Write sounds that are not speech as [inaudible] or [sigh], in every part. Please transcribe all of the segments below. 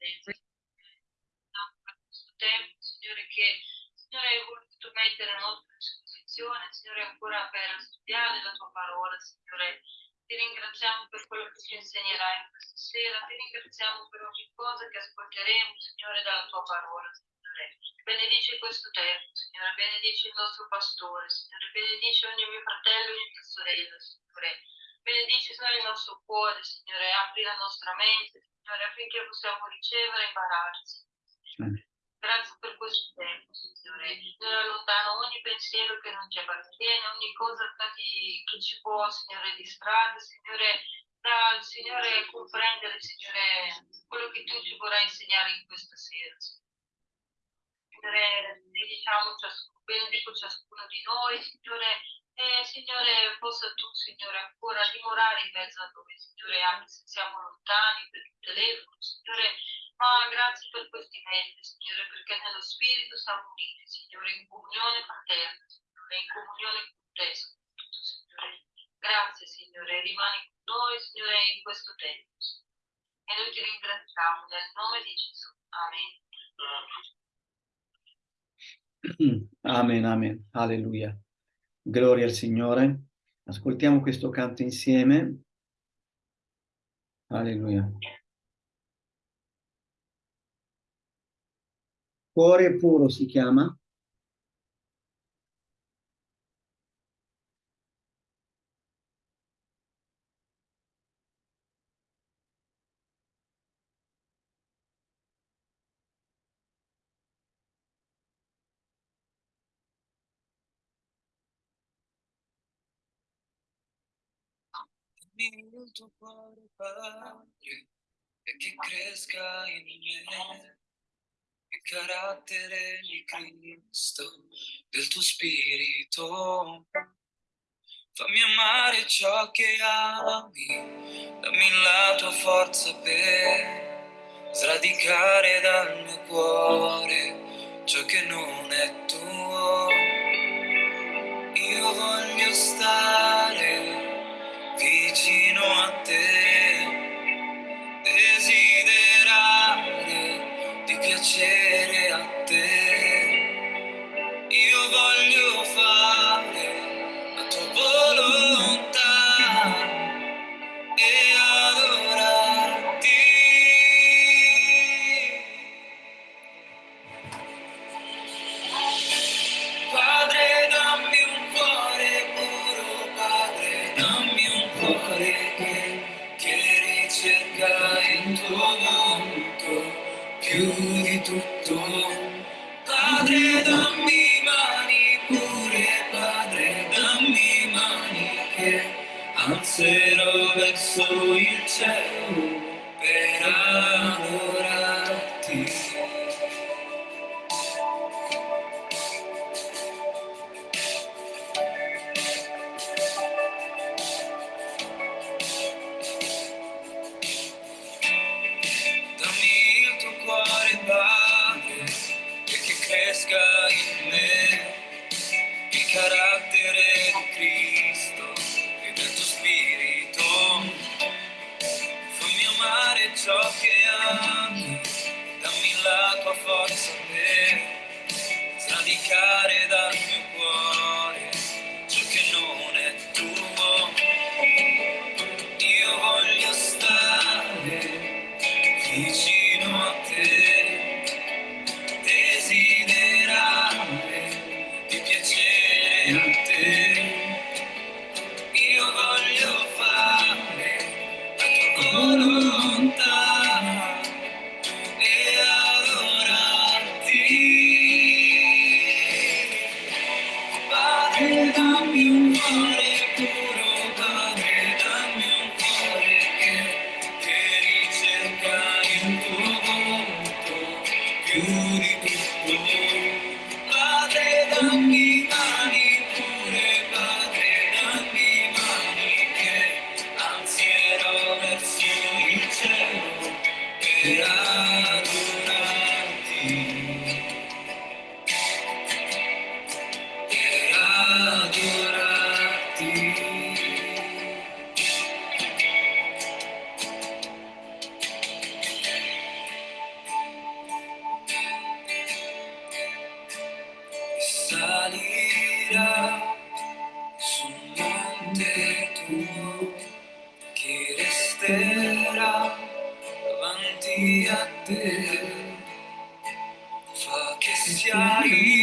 presenza. Per questo tempo, Signore, che Signore hai voluto mettere a nostra disposizione, Signore, ancora per studiare la tua parola, Signore. Ti ringraziamo per quello che ci insegnerai questa sera, ti ringraziamo per ogni cosa che ascolteremo, Signore, dalla tua parola, Signore. Benedici questo tempo, Signore, benedici il nostro pastore, Signore, benedici ogni mio fratello e ogni mia sorella, Signore. Benedici, Signore, il nostro cuore, Signore, apri la nostra mente, Signore, affinché possiamo ricevere e imparare, Signore. Grazie per questo tempo, Signore. Signore, allontano ogni pensiero che non ci appartiene, ogni cosa che, ci può, Signore, distrarre, Signore, da, Signore, comprendere, Signore, quello che tu ci vorrai insegnare in questa sera. Signore, ciascuno, benedico ciascuno di noi, Signore, e Signore, possa tu, Signore, ancora dimorare in mezzo a noi, Signore, anche se siamo lontani per il telefono, Signore, ma grazie per questi mezzi, Signore, perché nello Spirito siamo uniti, Signore, in comunione fraterna, Signore, in comunione con te, Signore. Grazie, Signore, rimani con noi, Signore, in questo tempo. E noi ti ringraziamo nel nome di Gesù. Amen. Amen, amen. Alleluia. Gloria al Signore. Ascoltiamo questo canto insieme. Alleluia. Cuore puro si chiama. Il tuo cuore, Padre, e che cresca in me il carattere di Cristo, del tuo spirito. Fammi amare ciò che ami, dammi la tua forza per sradicare dal mio cuore ciò che non è tuo. Io voglio stare vicino a te, desiderare di piacere monte tuo, chi resterà davanti a te? Fa che sia io,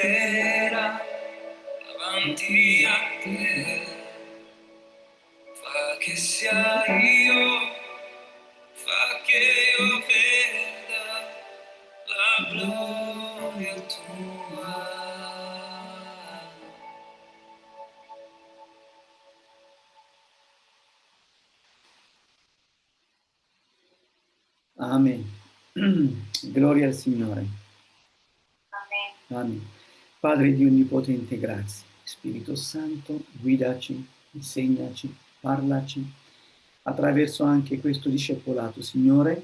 resterà davanti a te? Fa che sia io, fa che io veda la gloria tua. Amen. [clears throat] Gloria al Signore. Amen. Amen. Padre di Onnipotente, grazie. Spirito Santo, guidaci, insegnaci, parlaci attraverso anche questo discepolato, Signore,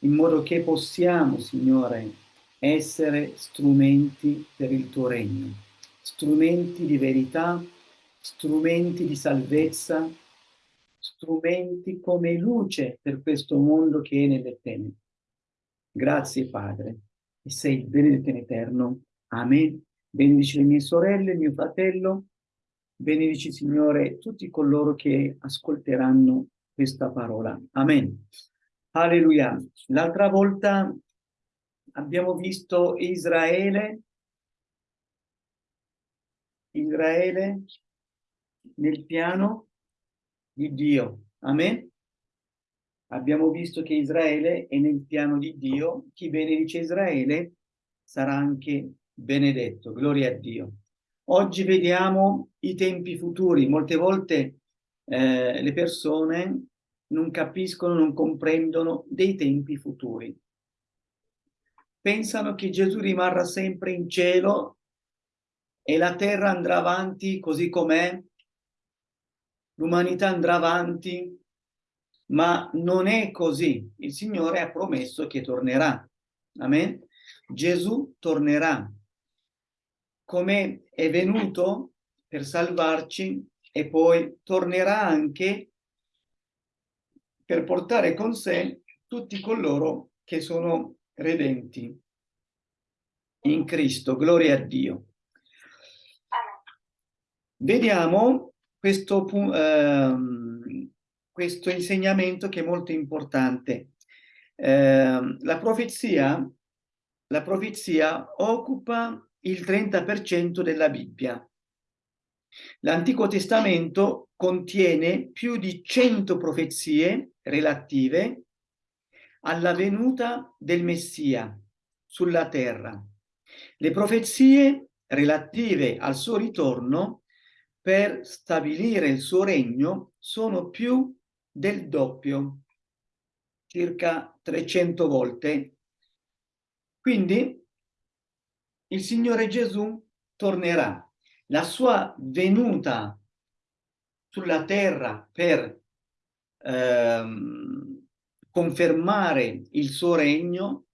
in modo che possiamo, Signore, essere strumenti per il tuo regno, strumenti di verità, strumenti di salvezza, strumenti come luce per questo mondo che è nelle tenebre. Grazie Padre, e sei benedetto in eterno. Amen. Benedici le mie sorelle, mio fratello, benedici Signore tutti coloro che ascolteranno questa parola. Amen. Alleluia. L'altra volta abbiamo visto Israele, Israele nel piano di Dio. Amen. Abbiamo visto che Israele è nel piano di Dio. Chi benedice Israele sarà anche benedetto. Gloria a Dio. Oggi vediamo i tempi futuri. Molte volte eh, le persone non capiscono, non comprendono dei tempi futuri. Pensano che Gesù rimarrà sempre in cielo e la terra andrà avanti così com'è, l'umanità andrà avanti, ma non è così. Il Signore ha promesso che tornerà. Amen. Gesù tornerà come è venuto per salvarci e poi tornerà anche per portare con sé tutti coloro che sono redenti in Cristo. Gloria a Dio. Vediamo questo, ehm, questo insegnamento che è molto importante. Eh, la profezia, la profezia occupa il 30% della Bibbia. L'Antico Testamento contiene più di 100 profezie relative alla venuta del Messia sulla terra. Le profezie relative al suo ritorno per stabilire il suo regno sono più del doppio, circa 300 volte. Quindi il Signore Gesù tornerà. La sua venuta sulla terra per ehm, confermare il suo regno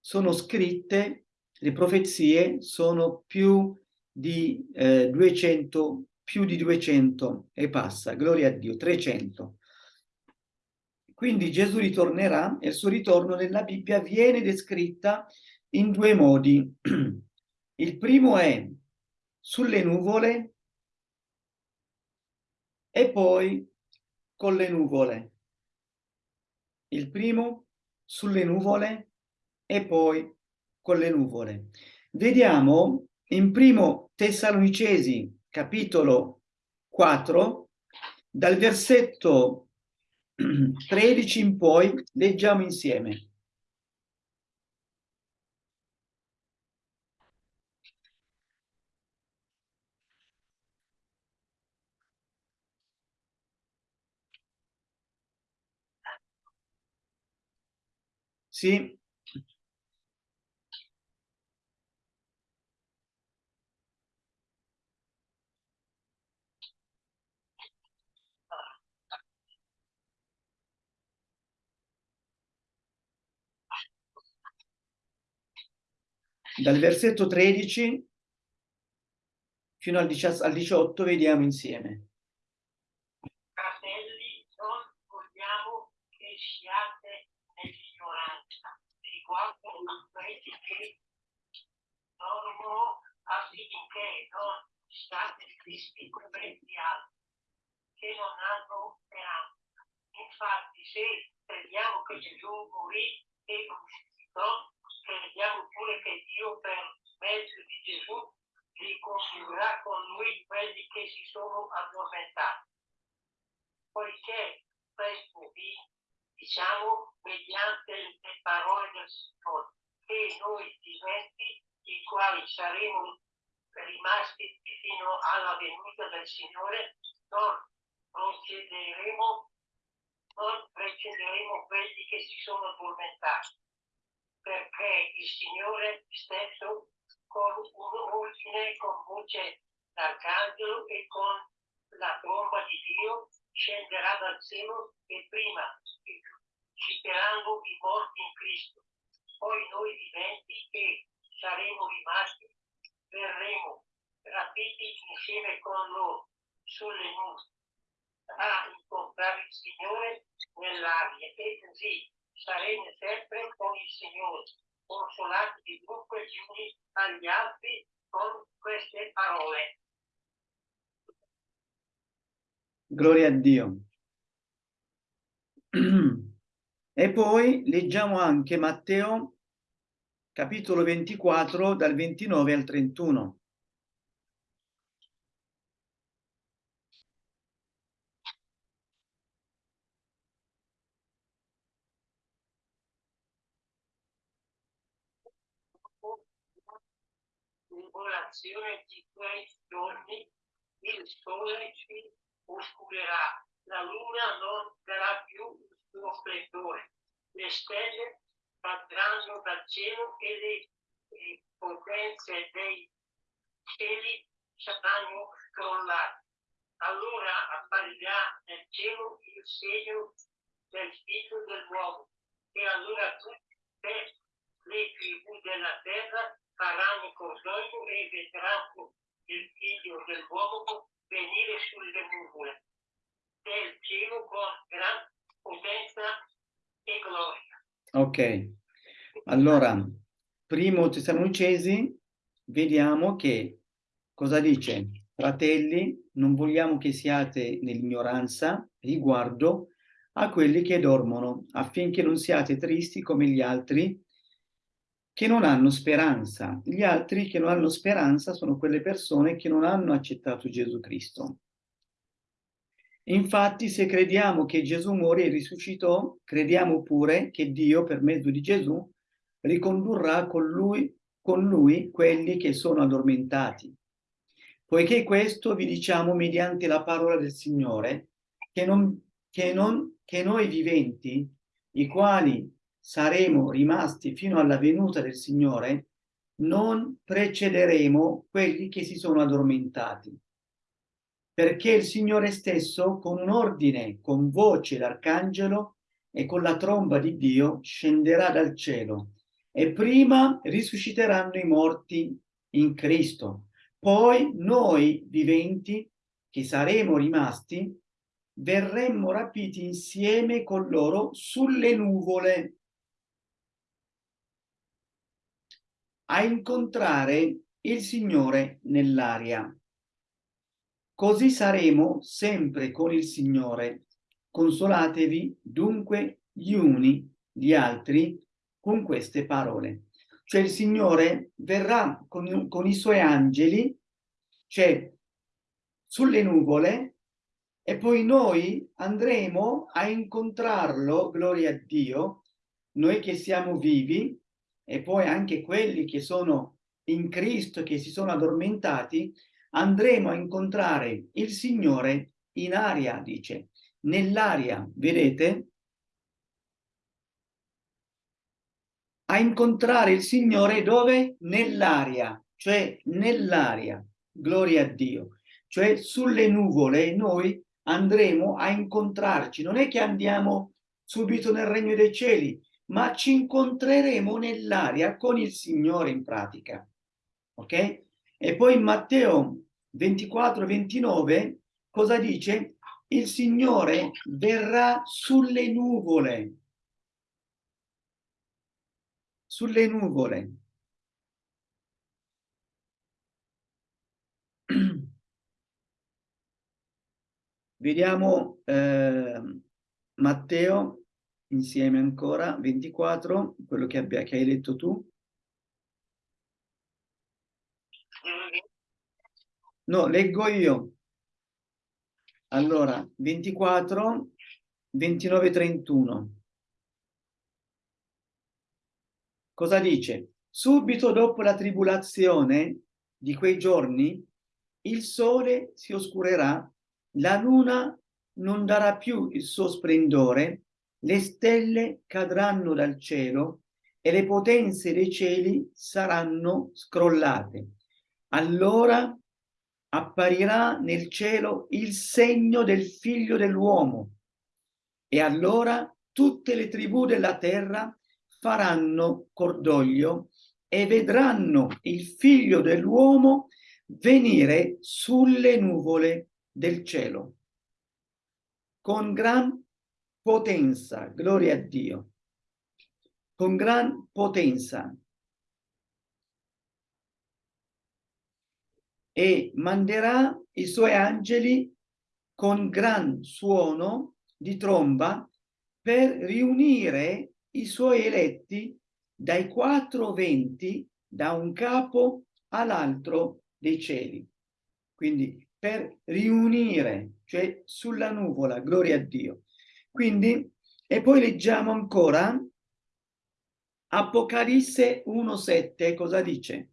sono scritte, le profezie sono più di eh, 200, più di 200 e passa, gloria a Dio, 300. Quindi Gesù ritornerà e il suo ritorno nella Bibbia viene descritta in due modi. [clears throat] Il primo è sulle nuvole e poi con le nuvole. Il primo sulle nuvole e poi con le nuvole. Vediamo in primo Tessalonicesi capitolo 4 dal versetto [clears throat] 13 in poi leggiamo insieme. Sì. Dal versetto 13 fino al 18 vediamo insieme. Fratelli, non vogliamo che siate riguardo a quelli che dormono affinché non state tristi come gli altri, che non hanno speranza. Infatti, se crediamo che Gesù morì e risuscitò, crediamo pure che Dio per mezzo di Gesù riconcilierà con lui quelli che si sono addormentati. Poiché questo vi diciamo mediante le parole del Signore, che noi viventi, i quali saremo rimasti fino alla venuta del Signore, non procederemo, non precederemo quelli che si sono addormentati perché il Signore stesso con un ordine, con voce d'arcangelo e con la tromba di Dio scenderà dal cielo e prima citeranno i morti in Cristo. Poi noi viventi che saremo rimasti verremo rapiti insieme con loro sulle nubi a incontrare il Signore nell'aria e così saremo sempre con il Signore, consolati dunque gli uni agli altri con queste parole. Gloria a Dio. [clears throat] E poi leggiamo anche Matteo capitolo 24 dal 29 al 31. tribolazione di quei giorni il sole si oscurerà, la luna non darà più suo splendore, le stelle cadranno dal cielo e le, le potenze dei cieli saranno crollate. Allora apparirà nel cielo il segno del figlio dell'uomo e allora tutte le tribù della terra faranno cordoglio e vedranno il figlio dell'uomo venire sulle nuvole del cielo con gran potenza e gloria. Ok, allora, primo Tessalonicesi, vediamo che cosa dice? fratelli, non vogliamo che siate nell'ignoranza riguardo a quelli che dormono, affinché non siate tristi come gli altri che non hanno speranza. Gli altri che non hanno speranza sono quelle persone che non hanno accettato Gesù Cristo. Infatti, se crediamo che Gesù morì e risuscitò, crediamo pure che Dio, per mezzo di Gesù, ricondurrà con lui, con lui quelli che sono addormentati. Poiché questo vi diciamo mediante la parola del Signore, che, non, che, non, che noi viventi, i quali saremo rimasti fino alla venuta del Signore, non precederemo quelli che si sono addormentati. Perché il Signore stesso, con un ordine, con voce d'arcangelo e con la tromba di Dio, scenderà dal cielo e prima risusciteranno i morti in Cristo. Poi noi viventi, che saremo rimasti, verremmo rapiti insieme con loro sulle nuvole a incontrare il Signore nell'aria. Così saremo sempre con il Signore. Consolatevi dunque gli uni gli altri con queste parole. Cioè il Signore verrà con, con i suoi angeli, cioè sulle nuvole, e poi noi andremo a incontrarlo, gloria a Dio, noi che siamo vivi, e poi anche quelli che sono in Cristo, che si sono addormentati, andremo a incontrare il Signore in aria, dice, nell'aria, vedete? A incontrare il Signore dove? Nell'aria, cioè nell'aria, gloria a Dio. Cioè sulle nuvole noi andremo a incontrarci, non è che andiamo subito nel regno dei cieli, ma ci incontreremo nell'aria con il Signore in pratica. Ok? E poi in Matteo 24, 29 cosa dice? Il Signore verrà sulle nuvole. Sulle nuvole. [clears throat] Vediamo eh, Matteo insieme ancora, 24, quello che, abbia, che hai letto tu. No, leggo io. Allora, 24, 29, 31. Cosa dice? Subito dopo la tribolazione di quei giorni, il sole si oscurerà, la luna non darà più il suo splendore le stelle cadranno dal cielo e le potenze dei cieli saranno scrollate. Allora apparirà nel cielo il segno del figlio dell'uomo. E allora tutte le tribù della terra faranno cordoglio e vedranno il figlio dell'uomo venire sulle nuvole del cielo. Con gran potenza, gloria a Dio, con gran potenza. E manderà i suoi angeli con gran suono di tromba per riunire i suoi eletti dai quattro venti da un capo all'altro dei cieli. Quindi per riunire, cioè sulla nuvola, gloria a Dio, quindi, e poi leggiamo ancora Apocalisse 1.7, cosa dice?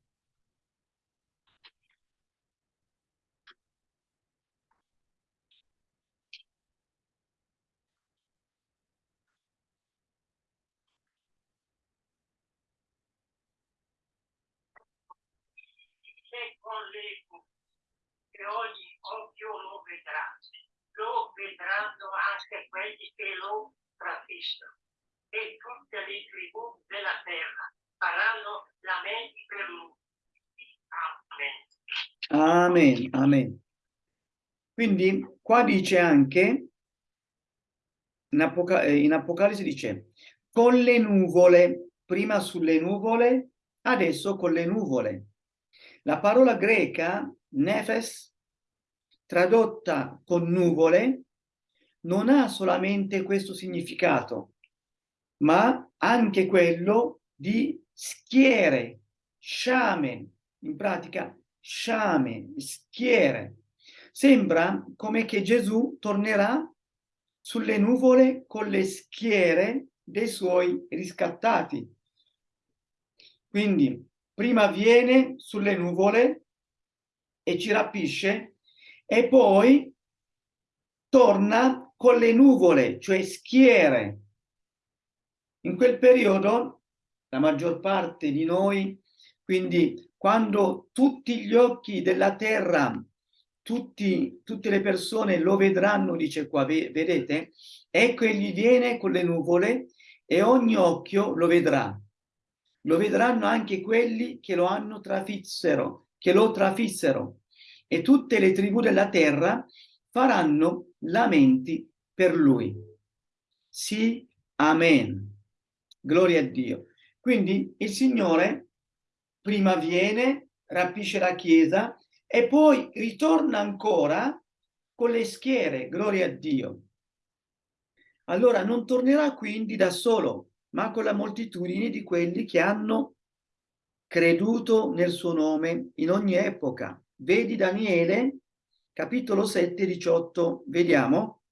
Con l'eco che ogni occhio lo vedrà lo vedranno anche quelli che lo trafistono e tutte le tribù della terra faranno lamenti per lui. Amen. Amen, amen. Quindi qua dice anche, in, Apocal eh, in Apocalisse dice, con le nuvole, prima sulle nuvole, adesso con le nuvole. La parola greca, nefes, tradotta con nuvole, non ha solamente questo significato, ma anche quello di schiere, sciame, in pratica sciame, schiere. Sembra come che Gesù tornerà sulle nuvole con le schiere dei suoi riscattati. Quindi prima viene sulle nuvole e ci rapisce e poi torna con le nuvole, cioè schiere. In quel periodo la maggior parte di noi, quindi quando tutti gli occhi della terra, tutti, tutte le persone lo vedranno, dice qua, vedete? Ecco egli viene con le nuvole e ogni occhio lo vedrà. Lo vedranno anche quelli che lo hanno trafissero, che lo trafissero. E tutte le tribù della terra faranno lamenti per lui. Sì, amen. Gloria a Dio. Quindi il Signore prima viene, rapisce la Chiesa e poi ritorna ancora con le schiere, gloria a Dio. Allora non tornerà quindi da solo, ma con la moltitudine di quelli che hanno creduto nel suo nome in ogni epoca. Vedi Daniele, capitolo 7, 18, vediamo.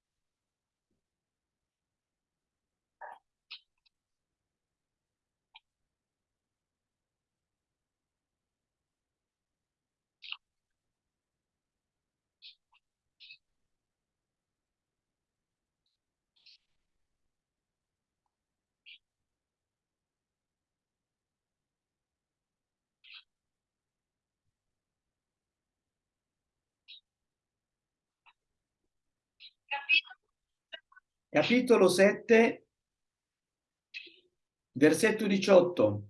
Capito? Capitolo 7, versetto 18.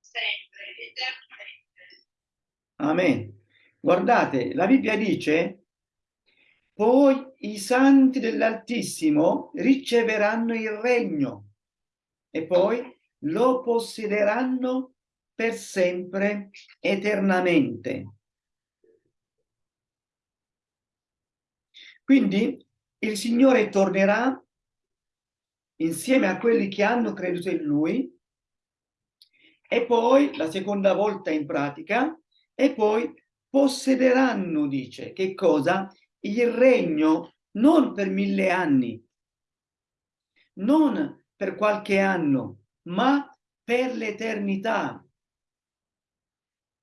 Sempre, eternamente. Amen. Guardate, la Bibbia dice, poi i santi dell'Altissimo riceveranno il regno e poi lo possederanno per sempre, eternamente. Quindi il Signore tornerà insieme a quelli che hanno creduto in Lui e poi, la seconda volta in pratica, e poi possederanno, dice, che cosa? Il regno non per mille anni, non per qualche anno, ma per l'eternità,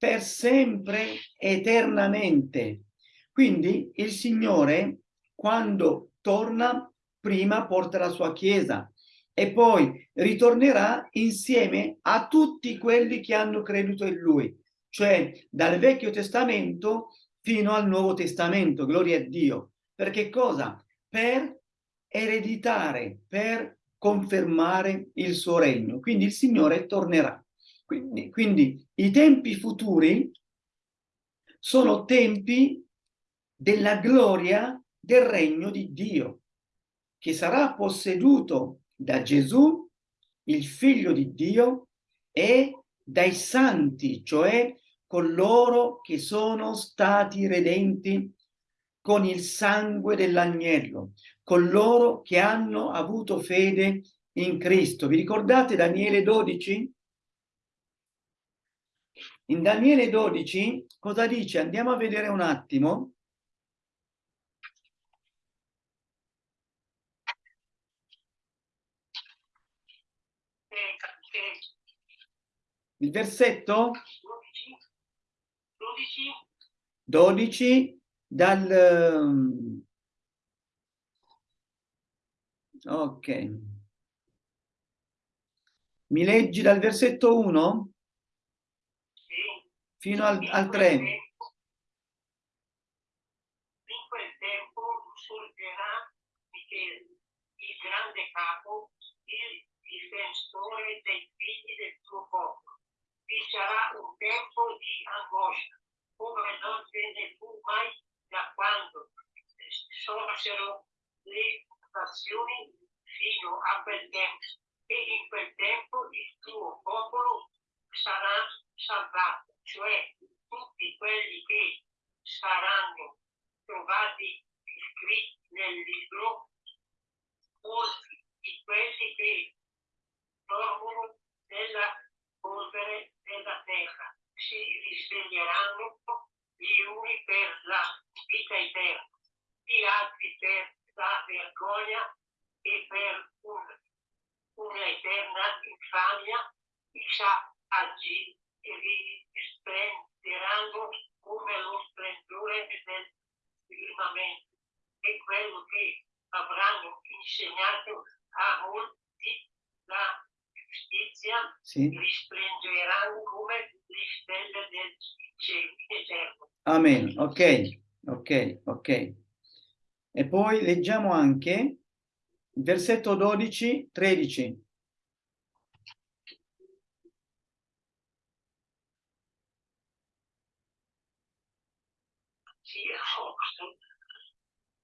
per sempre, eternamente. Quindi il Signore, quando torna, prima porta la sua Chiesa e poi ritornerà insieme a tutti quelli che hanno creduto in Lui, cioè dal Vecchio Testamento fino al Nuovo Testamento, gloria a Dio. Perché cosa? Per ereditare, per confermare il suo regno. Quindi il Signore tornerà. Quindi, quindi i tempi futuri sono tempi della gloria del regno di Dio, che sarà posseduto da Gesù, il figlio di Dio, e dai santi, cioè coloro che sono stati redenti con il sangue dell'agnello, coloro che hanno avuto fede in Cristo. Vi ricordate Daniele 12? In Daniele 12 cosa dice? Andiamo a vedere un attimo. Il versetto 12, 12, 12 dal... Ok. Mi leggi dal versetto 1 sì fino al, al 3. In quel tempo sorgerà Michele, il grande capo, il difensore dei figli del tuo popolo. Vi sarà un tempo di angoscia, come non ve ne fu mai da quando sorsero le nazioni fino a quel tempo. E in quel tempo il tuo popolo sarà salvato saranno trovati iscritti nel libro, molti di quelli che dormono nella polvere della terra. Si risveglieranno gli uni per la vita eterna, gli altri per la vergogna e per un- un'eterna infamia, chissà agì e risplenderanno come lo splendore del firmamento e quello che avranno insegnato a molti la giustizia Sì. risplenderanno come le stelle del cielo eterno. Amen. Ok, ok, ok. E poi leggiamo anche il versetto 12, 13. sia posto. Beato, beato chi aspetta e dice a 1300, 1300 Arriva di verso la fine, tu ti riposerai e poi ti rialzerai per ricevere le tue- la tua parte di eredità alla fine dei tempi. Amen.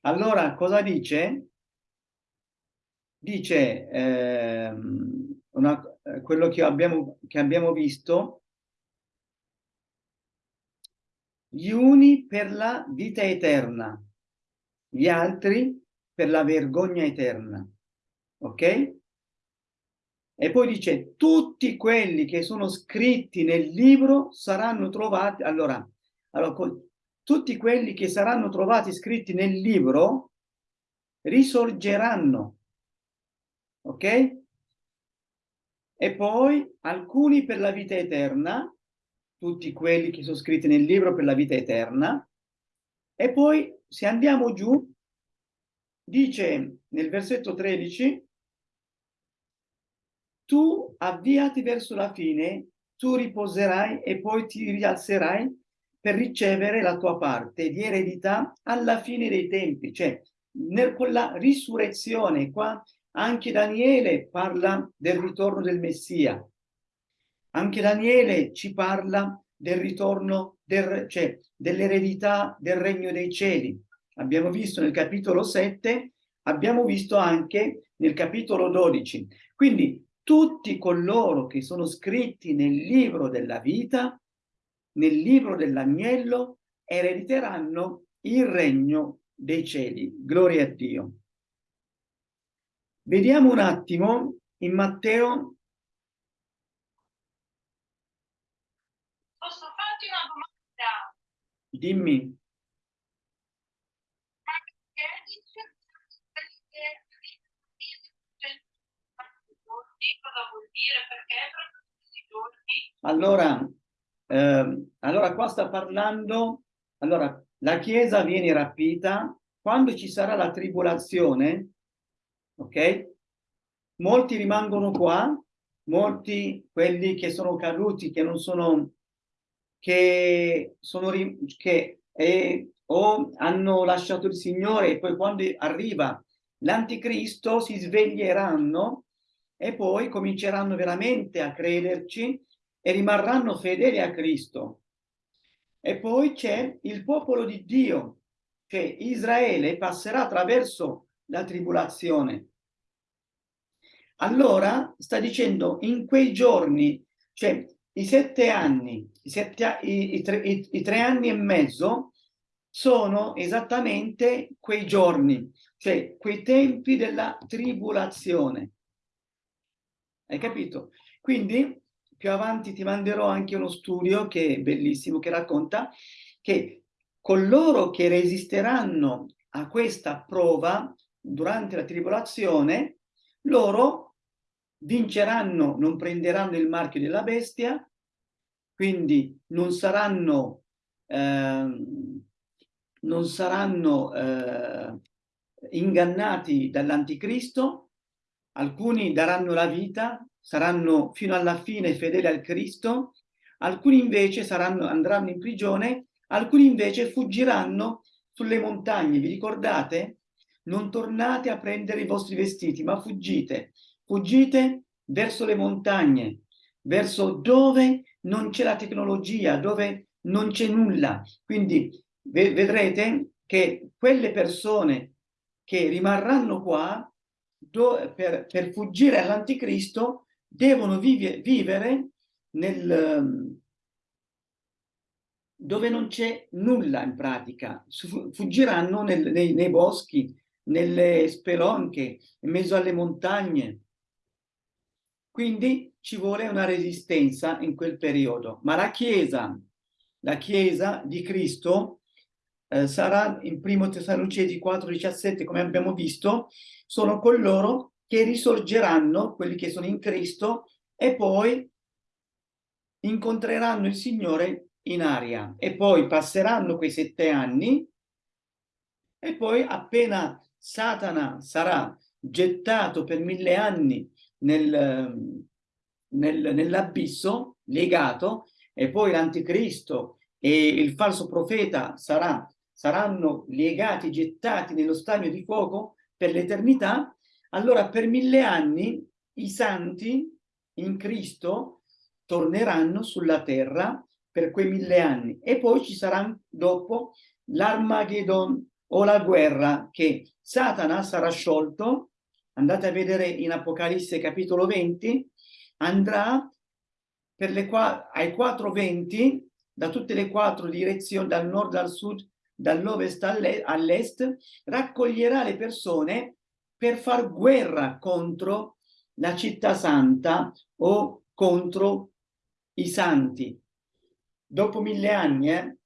Allora, cosa dice? Dice ehm, una- eh, quello che abbiamo, che abbiamo visto, gli uni per la vita eterna, gli altri per la vergogna eterna. Ok? E poi dice, tutti quelli che sono scritti nel libro saranno trovati, allora, allora tutti quelli che saranno trovati scritti nel libro risorgeranno. Ok? E poi alcuni per la vita eterna, tutti quelli che sono scritti nel libro per la vita eterna. E poi, se andiamo giù, dice nel versetto 13, tu avviati verso la fine, tu riposerai e poi ti rialzerai per ricevere la tua parte di eredità alla fine dei tempi. Cioè, nel- con la risurrezione, qua anche Daniele parla del ritorno del Messia. Anche Daniele ci parla del ritorno, del, cioè dell'eredità del regno dei cieli. Abbiamo visto nel capitolo 7, abbiamo visto anche nel capitolo 12. Quindi tutti coloro che sono scritti nel libro della vita, nel libro dell'agnello, erediteranno il regno dei cieli. Gloria a Dio. Vediamo un attimo in Matteo Posso farti una domanda? Dimmi, allora, ehm, allora qua sta parlando, allora la Chiesa viene rapita, quando ci sarà la tribolazione, ok? Molti rimangono qua, molti quelli che sono caduti, che non sono, che sono, che eh, o hanno lasciato il Signore e poi quando arriva l'anticristo si sveglieranno e poi cominceranno veramente a crederci e rimarranno fedeli a Cristo. E poi c'è il popolo di Dio, che Israele passerà attraverso la tribolazione. Allora sta dicendo in quei giorni, cioè i sette anni, i, sette i- i tre, i tre anni e mezzo sono esattamente quei giorni, cioè quei tempi della tribolazione. Hai capito? Quindi più avanti ti manderò anche uno studio che è bellissimo, che racconta che coloro che resisteranno a questa prova durante la tribolazione, loro vinceranno, non prenderanno il marchio della bestia, quindi non saranno, ehm, non saranno eh, ingannati dall'anticristo, alcuni daranno la vita, saranno fino alla fine fedeli al Cristo, alcuni invece saranno, andranno in prigione, alcuni invece fuggiranno sulle montagne, vi ricordate? Non tornate a prendere i vostri vestiti, ma fuggite, fuggite verso le montagne, verso dove non c'è la tecnologia, dove non c'è nulla. Quindi vedrete che quelle persone che rimarranno qua per, per fuggire all'anticristo devono vive, vivere nel, dove non c'è nulla in pratica. Fuggiranno nel, nei, nei boschi, nelle spelonche, in mezzo alle montagne. Quindi ci vuole una resistenza in quel periodo. Ma la Chiesa, la Chiesa di Cristo eh, sarà in primo Tessalonicesi 4,17, come abbiamo visto, sono coloro che risorgeranno, quelli che sono in Cristo, e poi incontreranno il Signore in aria. E poi passeranno quei sette anni e poi appena Satana sarà gettato per mille anni nel, nel, nell'abisso, legato, e poi l'anticristo e il falso profeta sarà, saranno legati, gettati nello stagno di fuoco per l'eternità, allora per mille anni i santi in Cristo torneranno sulla terra per quei mille anni e poi ci sarà dopo l'Armageddon o la guerra che Satana sarà sciolto, andate a vedere in Apocalisse capitolo 20, andrà per le qua ai quattro venti da tutte le quattro direzioni, dal nord al sud, dall'ovest all'est, raccoglierà le persone per far guerra contro la città santa o contro i santi. Dopo mille anni, eh,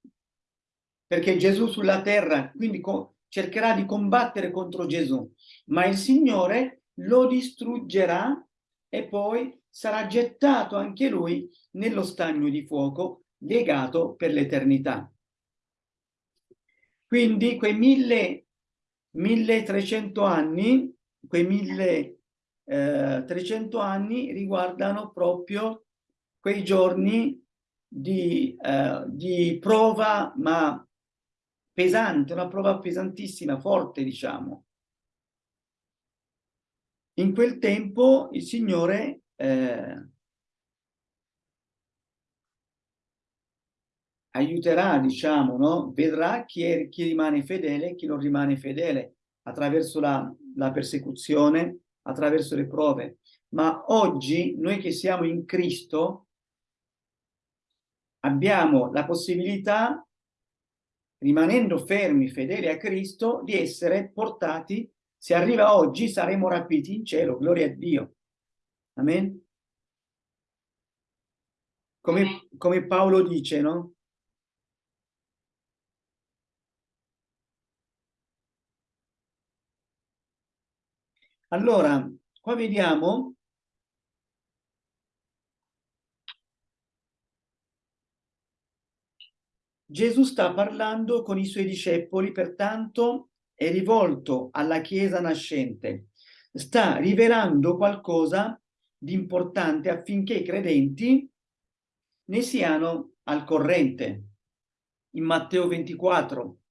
perché Gesù sulla terra, quindi cercherà di combattere contro Gesù, ma il Signore lo distruggerà e poi sarà gettato anche lui nello stagno di fuoco legato per l'eternità. Quindi quei mille, 1300 anni, quei 1300 eh, anni riguardano proprio quei giorni di, eh, di prova, ma pesante, una prova pesantissima, forte, diciamo. In quel tempo il Signore eh, aiuterà, diciamo, no? vedrà chi, è, chi rimane fedele e chi non rimane fedele attraverso la, la persecuzione, attraverso le prove. Ma oggi noi che siamo in Cristo abbiamo la possibilità, rimanendo fermi, fedeli a Cristo, di essere portati, se arriva oggi saremo rapiti in cielo, gloria a Dio. Amen? Come, come Paolo dice, no? Allora, qua vediamo Gesù sta parlando con i suoi discepoli, pertanto è rivolto alla Chiesa nascente. Sta rivelando qualcosa di importante affinché i credenti ne siano al corrente. In Matteo 24.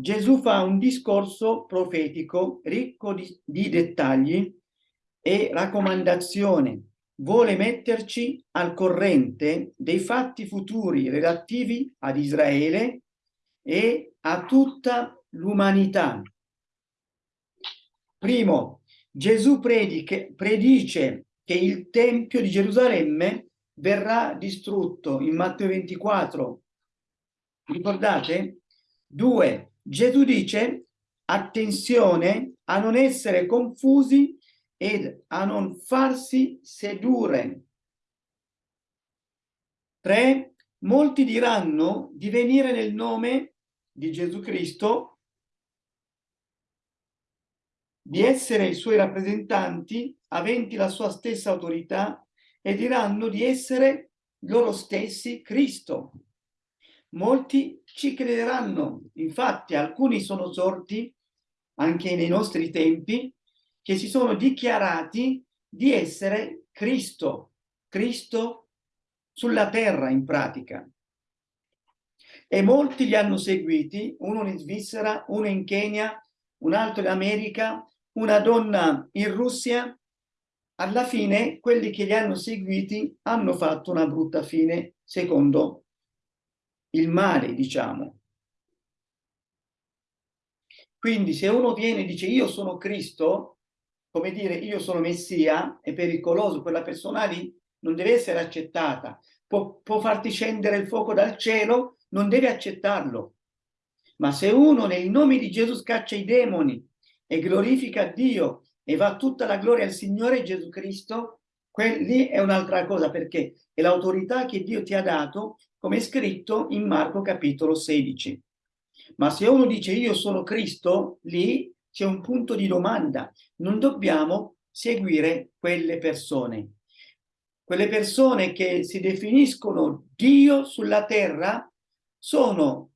Gesù fa un discorso profetico ricco di, di dettagli e raccomandazioni. Vuole metterci al corrente dei fatti futuri relativi ad Israele e a tutta l'umanità. Primo, Gesù prediche, predice che il Tempio di Gerusalemme verrà distrutto in Matteo 24. Ricordate? Due, Gesù dice attenzione a non essere confusi ed a non farsi sedurre. Tre, molti diranno di venire nel nome di Gesù Cristo di essere i suoi rappresentanti aventi la sua stessa autorità e diranno di essere loro stessi Cristo. Molti ci crederanno, infatti alcuni sono sorti anche nei nostri tempi che si sono dichiarati di essere Cristo, Cristo sulla terra in pratica. E molti li hanno seguiti, uno in Svizzera, uno in Kenya, un altro in America, una donna in Russia. Alla fine quelli che li hanno seguiti hanno fatto una brutta fine secondo il male, diciamo. Quindi se uno viene e dice io sono Cristo, come dire io sono Messia, è pericoloso, quella persona lì non deve essere accettata. Può, può farti scendere il fuoco dal cielo, non deve accettarlo. Ma se uno nel nome di Gesù scaccia i demoni e glorifica Dio e va tutta la gloria al Signore Gesù Cristo, lì è un'altra cosa perché è l'autorità che Dio ti ha dato, come è scritto in Marco capitolo 16. Ma se uno dice io sono Cristo, lì c'è un punto di domanda. Non dobbiamo seguire quelle persone. Quelle persone che si definiscono Dio sulla terra sono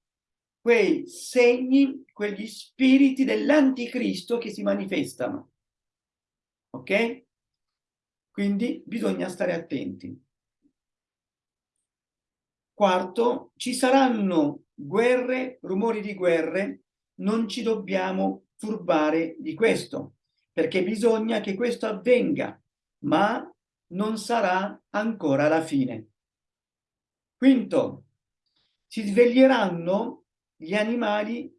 quei segni, quegli spiriti dell'anticristo che si manifestano. Ok? Quindi bisogna stare attenti. Quarto, ci saranno guerre, rumori di guerre, non ci dobbiamo turbare di questo, perché bisogna che questo avvenga, ma non sarà ancora la fine. Quinto, si sveglieranno gli animali,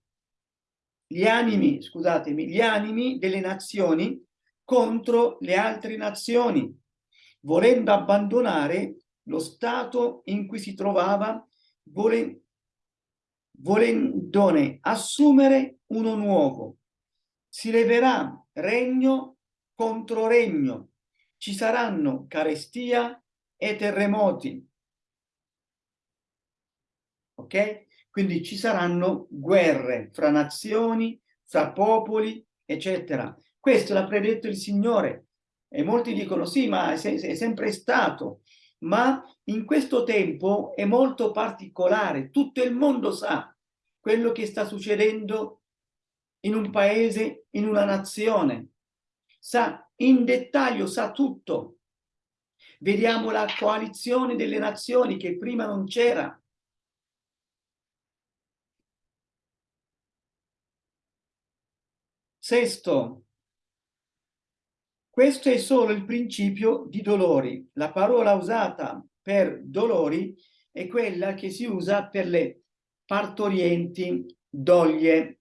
gli animi, scusatemi, gli animi delle nazioni contro le altre nazioni, volendo abbandonare lo stato in cui si trovava, volendone assumere uno nuovo. Si leverà regno contro regno, ci saranno carestia e terremoti. Ok? Quindi ci saranno guerre fra nazioni, fra popoli, eccetera. Questo l'ha predetto il Signore. E molti dicono sì, ma è, è sempre stato ma in questo tempo è molto particolare. Tutto il mondo sa quello che sta succedendo in un paese, in una nazione. Sa in dettaglio, sa tutto. Vediamo la coalizione delle nazioni che prima non c'era. Sesto, questo è solo il principio di dolori. La parola usata per dolori è quella che si usa per le partorienti doglie,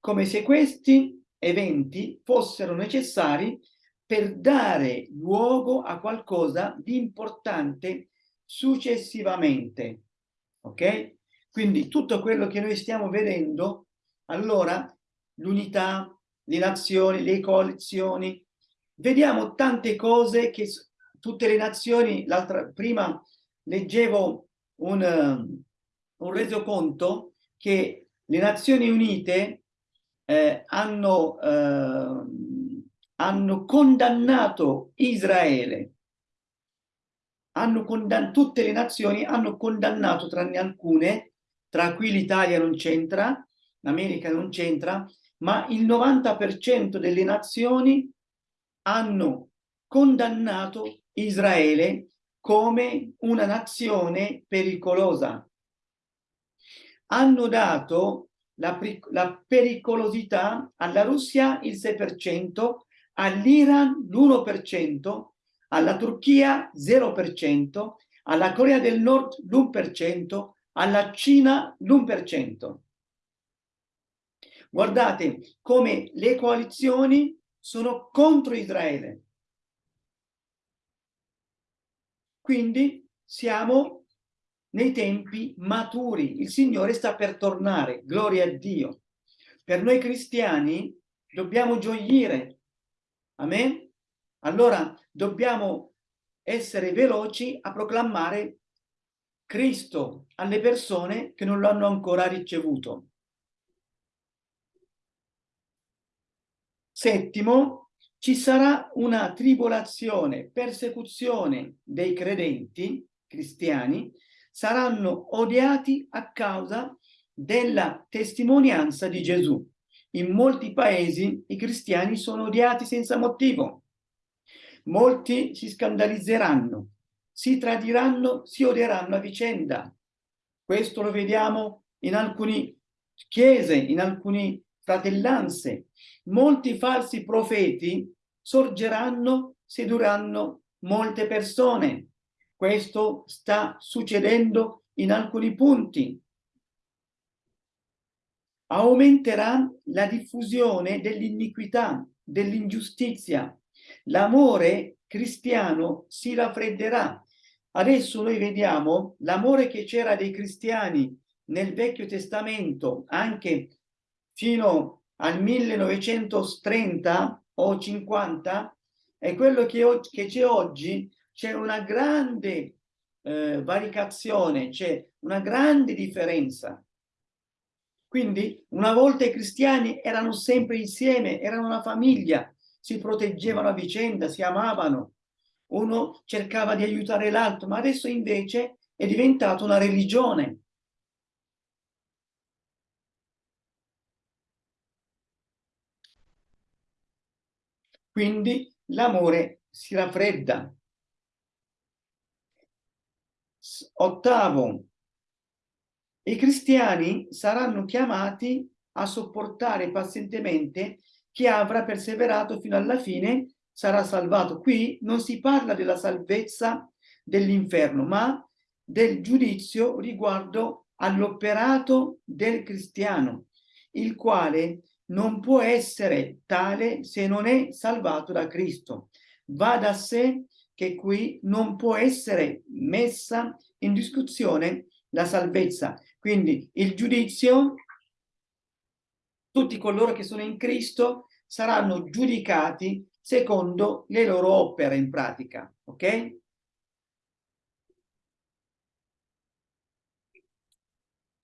come se questi eventi fossero necessari per dare luogo a qualcosa di importante successivamente. Ok? Quindi tutto quello che noi stiamo vedendo, allora l'unità, le nazioni, le coalizioni, vediamo tante cose che tutte le nazioni, prima leggevo un, uh, un resoconto che le Nazioni Unite eh, hanno, eh, hanno condannato Israele, hanno condannato, tutte le nazioni hanno condannato, tranne alcune, tra cui l'Italia non c'entra, l'America non c'entra, ma il 90% delle nazioni hanno condannato Israele come una nazione pericolosa. Hanno dato la, la pericolosità alla Russia il 6%, all'Iran l'1%, alla Turchia 0%, alla Corea del Nord l'1%, alla Cina l'1%. Guardate come le coalizioni sono contro Israele. Quindi siamo nei tempi maturi, il Signore sta per tornare, gloria a Dio. Per noi cristiani dobbiamo gioire, amen? Allora dobbiamo essere veloci a proclamare Cristo alle persone che non lo hanno ancora ricevuto. Settimo, ci sarà una tribolazione, persecuzione dei credenti cristiani, saranno odiati a causa della testimonianza di Gesù. In molti paesi i cristiani sono odiati senza motivo. Molti si scandalizzeranno, si tradiranno, si odieranno a vicenda. Questo lo vediamo in alcune chiese, in alcune fratellanze, molti falsi profeti sorgeranno, sedurranno molte persone. Questo sta succedendo in alcuni punti. Aumenterà la diffusione dell'iniquità, dell'ingiustizia. L'amore cristiano si raffredderà. Adesso noi vediamo l'amore che c'era dei cristiani nel Vecchio Testamento, anche fino al 1930 o 50, è quello che, che c'è oggi, c'è una grande eh, varicazione, c'è una grande differenza. Quindi una volta i cristiani erano sempre insieme, erano una famiglia, si proteggevano a vicenda, si amavano, uno cercava di aiutare l'altro, ma adesso invece è diventato una religione. Quindi l'amore si raffredda. Ottavo, i cristiani saranno chiamati a sopportare pazientemente chi avrà perseverato fino alla fine sarà salvato. Qui non si parla della salvezza dell'inferno, ma del giudizio riguardo all'operato del cristiano, il quale non può essere tale se non è salvato da Cristo. Va da sé che qui non può essere messa in discussione la salvezza, quindi il giudizio, tutti coloro che sono in Cristo saranno giudicati secondo le loro opere in pratica, ok?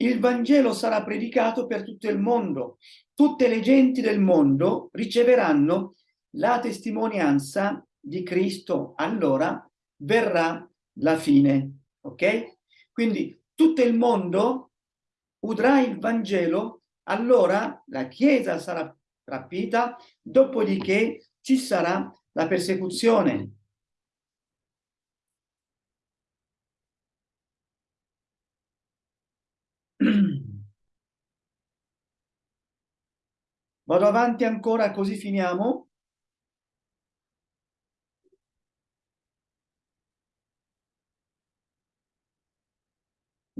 Il Vangelo sarà predicato per tutto il mondo. Tutte le genti del mondo riceveranno la testimonianza di Cristo. Allora verrà la fine, ok? Quindi tutto il mondo udrà il Vangelo, allora la Chiesa sarà rapita, dopodiché ci sarà la persecuzione. Vado avanti ancora così finiamo.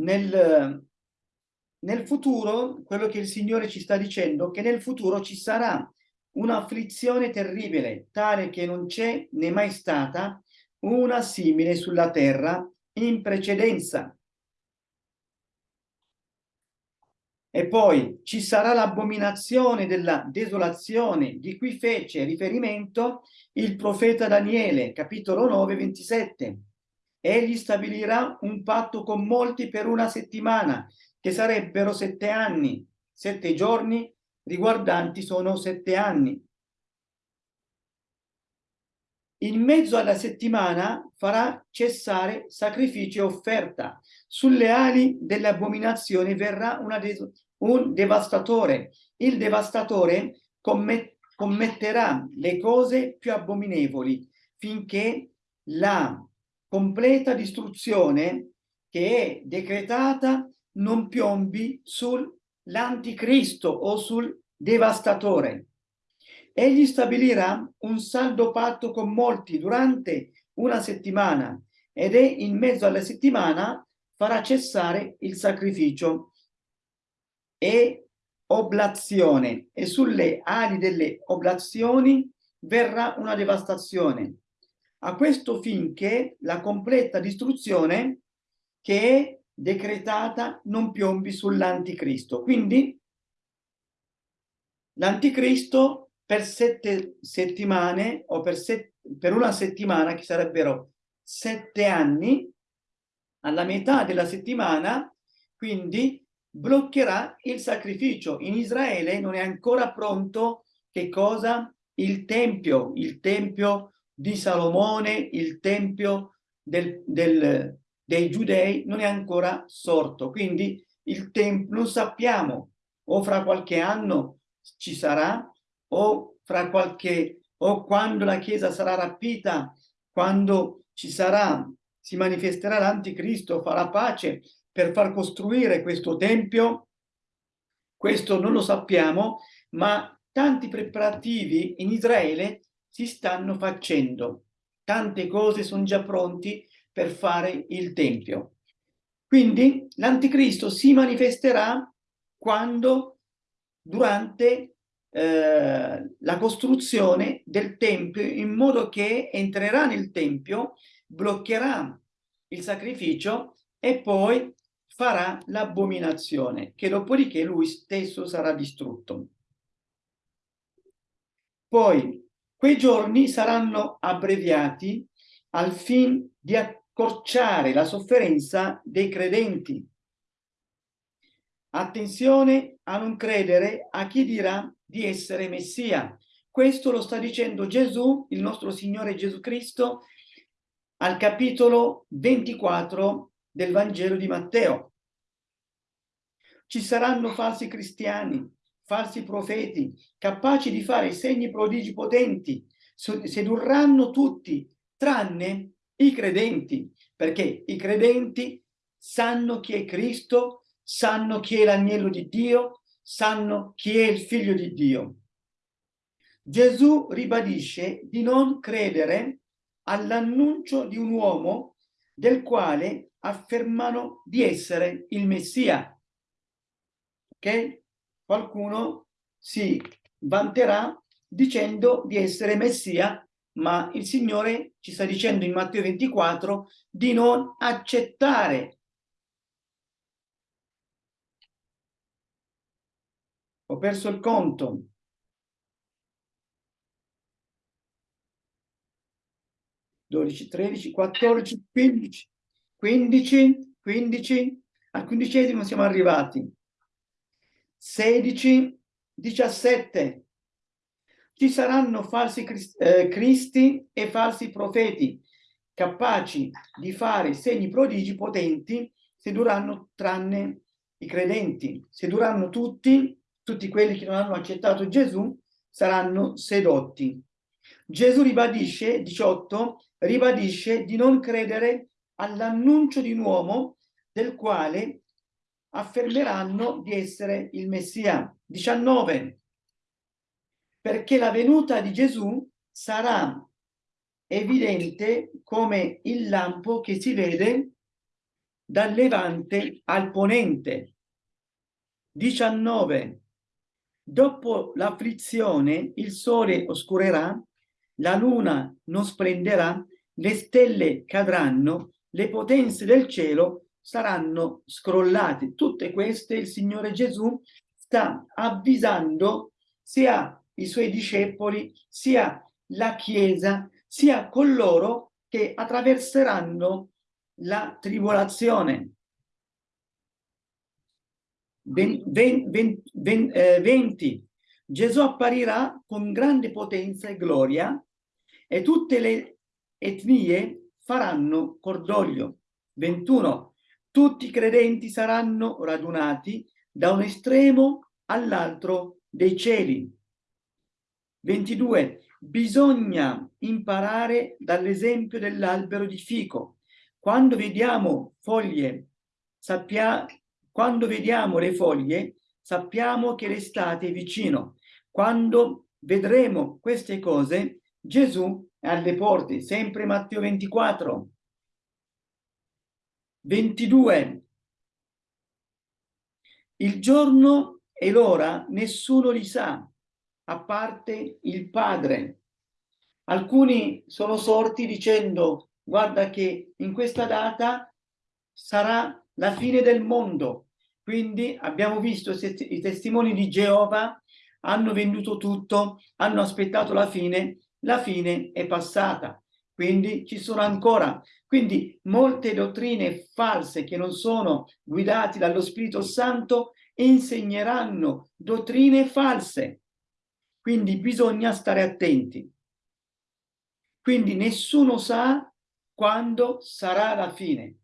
Nel, nel futuro, quello che il Signore ci sta dicendo, che nel futuro ci sarà un'afflizione terribile, tale che non c'è né mai stata una simile sulla terra in precedenza. E poi ci sarà l'abominazione della desolazione di cui fece riferimento il profeta Daniele, capitolo 9, 27. Egli stabilirà un patto con molti per una settimana che sarebbero sette anni, sette giorni riguardanti sono sette anni. In mezzo alla settimana farà cessare sacrificio e offerta. Sulle ali delle abominazioni verrà un devastatore. Il devastatore commet commetterà le cose più abominevoli finché la completa distruzione che è decretata non piombi sull'anticristo o sul devastatore. Egli stabilirà un saldo patto con molti durante una settimana ed è in mezzo alla settimana farà cessare il sacrificio e oblazione e sulle ali delle oblazioni verrà una devastazione. A questo finché la completa distruzione che è decretata non piombi sull'anticristo. Quindi l'anticristo per sette settimane o per, set, per una settimana, che sarebbero sette anni, alla metà della settimana, quindi bloccherà il sacrificio. In Israele non è ancora pronto che cosa? Il Tempio, il Tempio di Salomone, il Tempio del, del, dei giudei non è ancora sorto, quindi il tempo non sappiamo, o fra qualche anno ci sarà, o fra qualche, o quando la Chiesa sarà rapita, quando ci sarà, si manifesterà l'anticristo, farà pace per far costruire questo tempio, Questo non lo sappiamo, ma tanti preparativi in Israele si stanno facendo. Tante cose sono già pronti per fare il Tempio. Quindi l'Anticristo si manifesterà quando, durante eh, la costruzione del Tempio, in modo che entrerà nel Tempio, bloccherà il sacrificio e poi farà l'abominazione, che dopodiché lui stesso sarà distrutto. Poi quei giorni saranno abbreviati al fin di accorciare la sofferenza dei credenti. Attenzione a non credere a chi dirà di essere Messia. Questo lo sta dicendo Gesù, il nostro Signore Gesù Cristo, al capitolo 24 del Vangelo di Matteo. Ci saranno falsi cristiani, falsi profeti, capaci di fare segni prodigi potenti, sedurranno tutti, tranne i credenti, perché i credenti sanno chi è Cristo, sanno chi è l'agnello di Dio, sanno chi è il figlio di Dio. Gesù ribadisce di non credere all'annuncio di un uomo del quale affermano di essere il Messia. Ok? Qualcuno si vanterà dicendo di essere Messia, ma il Signore ci sta dicendo in Matteo 24 di non accettare. Ho perso il conto. 12, 13, 14, 15, 15, 15, al quindicesimo siamo arrivati. 16, 17. Ci saranno falsi eh, cristi e falsi profeti, capaci di fare segni prodigi potenti, se duranno tranne i credenti. Se duranno tutti, tutti quelli che non hanno accettato Gesù, saranno sedotti. Gesù ribadisce, 18, ribadisce di non credere all'annuncio di un uomo del quale affermeranno di essere il Messia. 19. Perché la venuta di Gesù sarà evidente come il lampo che si vede dal levante al ponente. 19. Dopo l'afflizione il sole oscurerà la luna non splenderà, le stelle cadranno, le potenze del cielo saranno scrollate. Tutte queste il Signore Gesù sta avvisando sia i suoi discepoli, sia la Chiesa, sia coloro che attraverseranno la tribolazione. 20, 20, Gesù apparirà con grande potenza e gloria e tutte le etnie faranno cordoglio. 21. Tutti i credenti saranno radunati da un estremo all'altro dei cieli. 22. Bisogna imparare dall'esempio dell'albero di fico. Quando vediamo foglie, sappia, quando vediamo le foglie, sappiamo che l'estate è vicino. Quando vedremo queste cose, Gesù è alle porte, sempre Matteo 24. 22. Il giorno e l'ora nessuno li sa, a parte il Padre. Alcuni sono sorti dicendo, guarda che in questa data sarà la fine del mondo. Quindi abbiamo visto i testimoni di Geova hanno venduto tutto, hanno aspettato la fine la fine è passata, quindi ci sono ancora. Quindi molte dottrine false che non sono guidate dallo Spirito Santo insegneranno dottrine false. Quindi bisogna stare attenti. Quindi nessuno sa quando sarà la fine.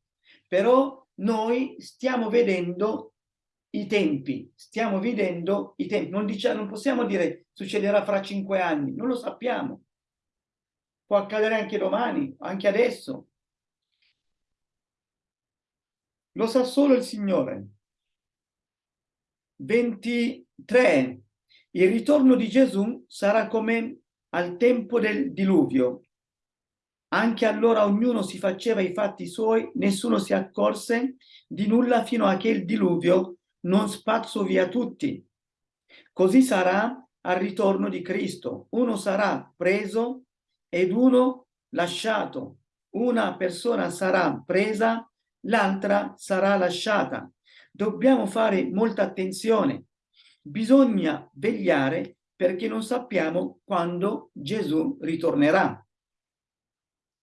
Però noi stiamo vedendo i tempi, stiamo vedendo i tempi. Non, diciamo, non possiamo dire succederà fra cinque anni, non lo sappiamo può accadere anche domani, anche adesso. Lo sa solo il Signore. 23. Il ritorno di Gesù sarà come al tempo del diluvio. Anche allora ognuno si faceva i fatti suoi, nessuno si accorse di nulla fino a che il diluvio non spazzò via tutti. Così sarà al ritorno di Cristo. Uno sarà preso ed uno lasciato. Una persona sarà presa, l'altra sarà lasciata. Dobbiamo fare molta attenzione. Bisogna vegliare perché non sappiamo quando Gesù ritornerà.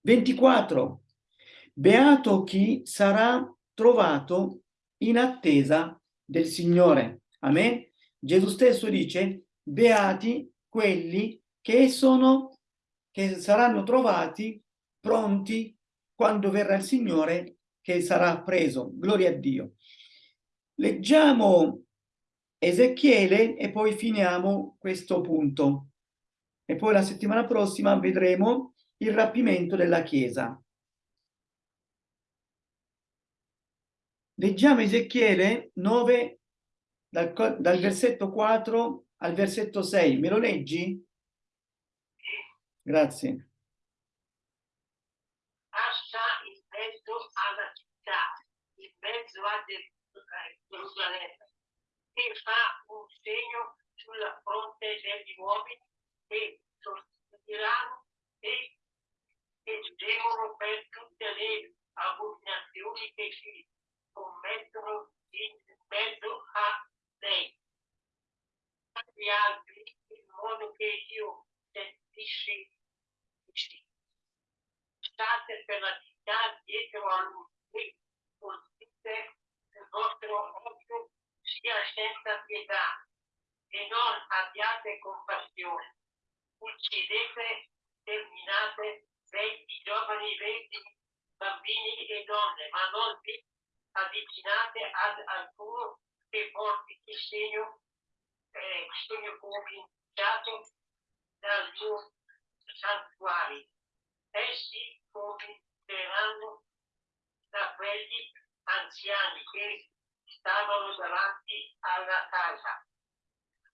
24. Beato chi sarà trovato in attesa del Signore. Amen. Gesù stesso dice, beati quelli che sono, che saranno trovati pronti quando verrà il Signore che sarà preso. Gloria a Dio. Leggiamo Ezechiele e poi finiamo questo punto. E poi la settimana prossima vedremo il rapimento della Chiesa. Leggiamo Ezechiele 9, dal, dal versetto 4 al versetto 6. Me lo leggi? Grazie. passa in mezzo alla città, in mezzo a Gerusalemme, e fa un segno sulla fronte degli uomini che sostireranno e, e gemono per tutte le abominazioni che si commettono in mezzo a lei. Gli altri, in modo che io sentissi state per la città dietro a lui e colpite il vostro occhio sia senza pietà e non abbiate compassione. Uccidete, terminate venti giovani, venti bambini e donne, ma non vi avvicinate ad alcuno che porti il segno, eh, segno cominciato dal mio santuario. Essi cominceranno da quelli anziani che stavano davanti alla casa.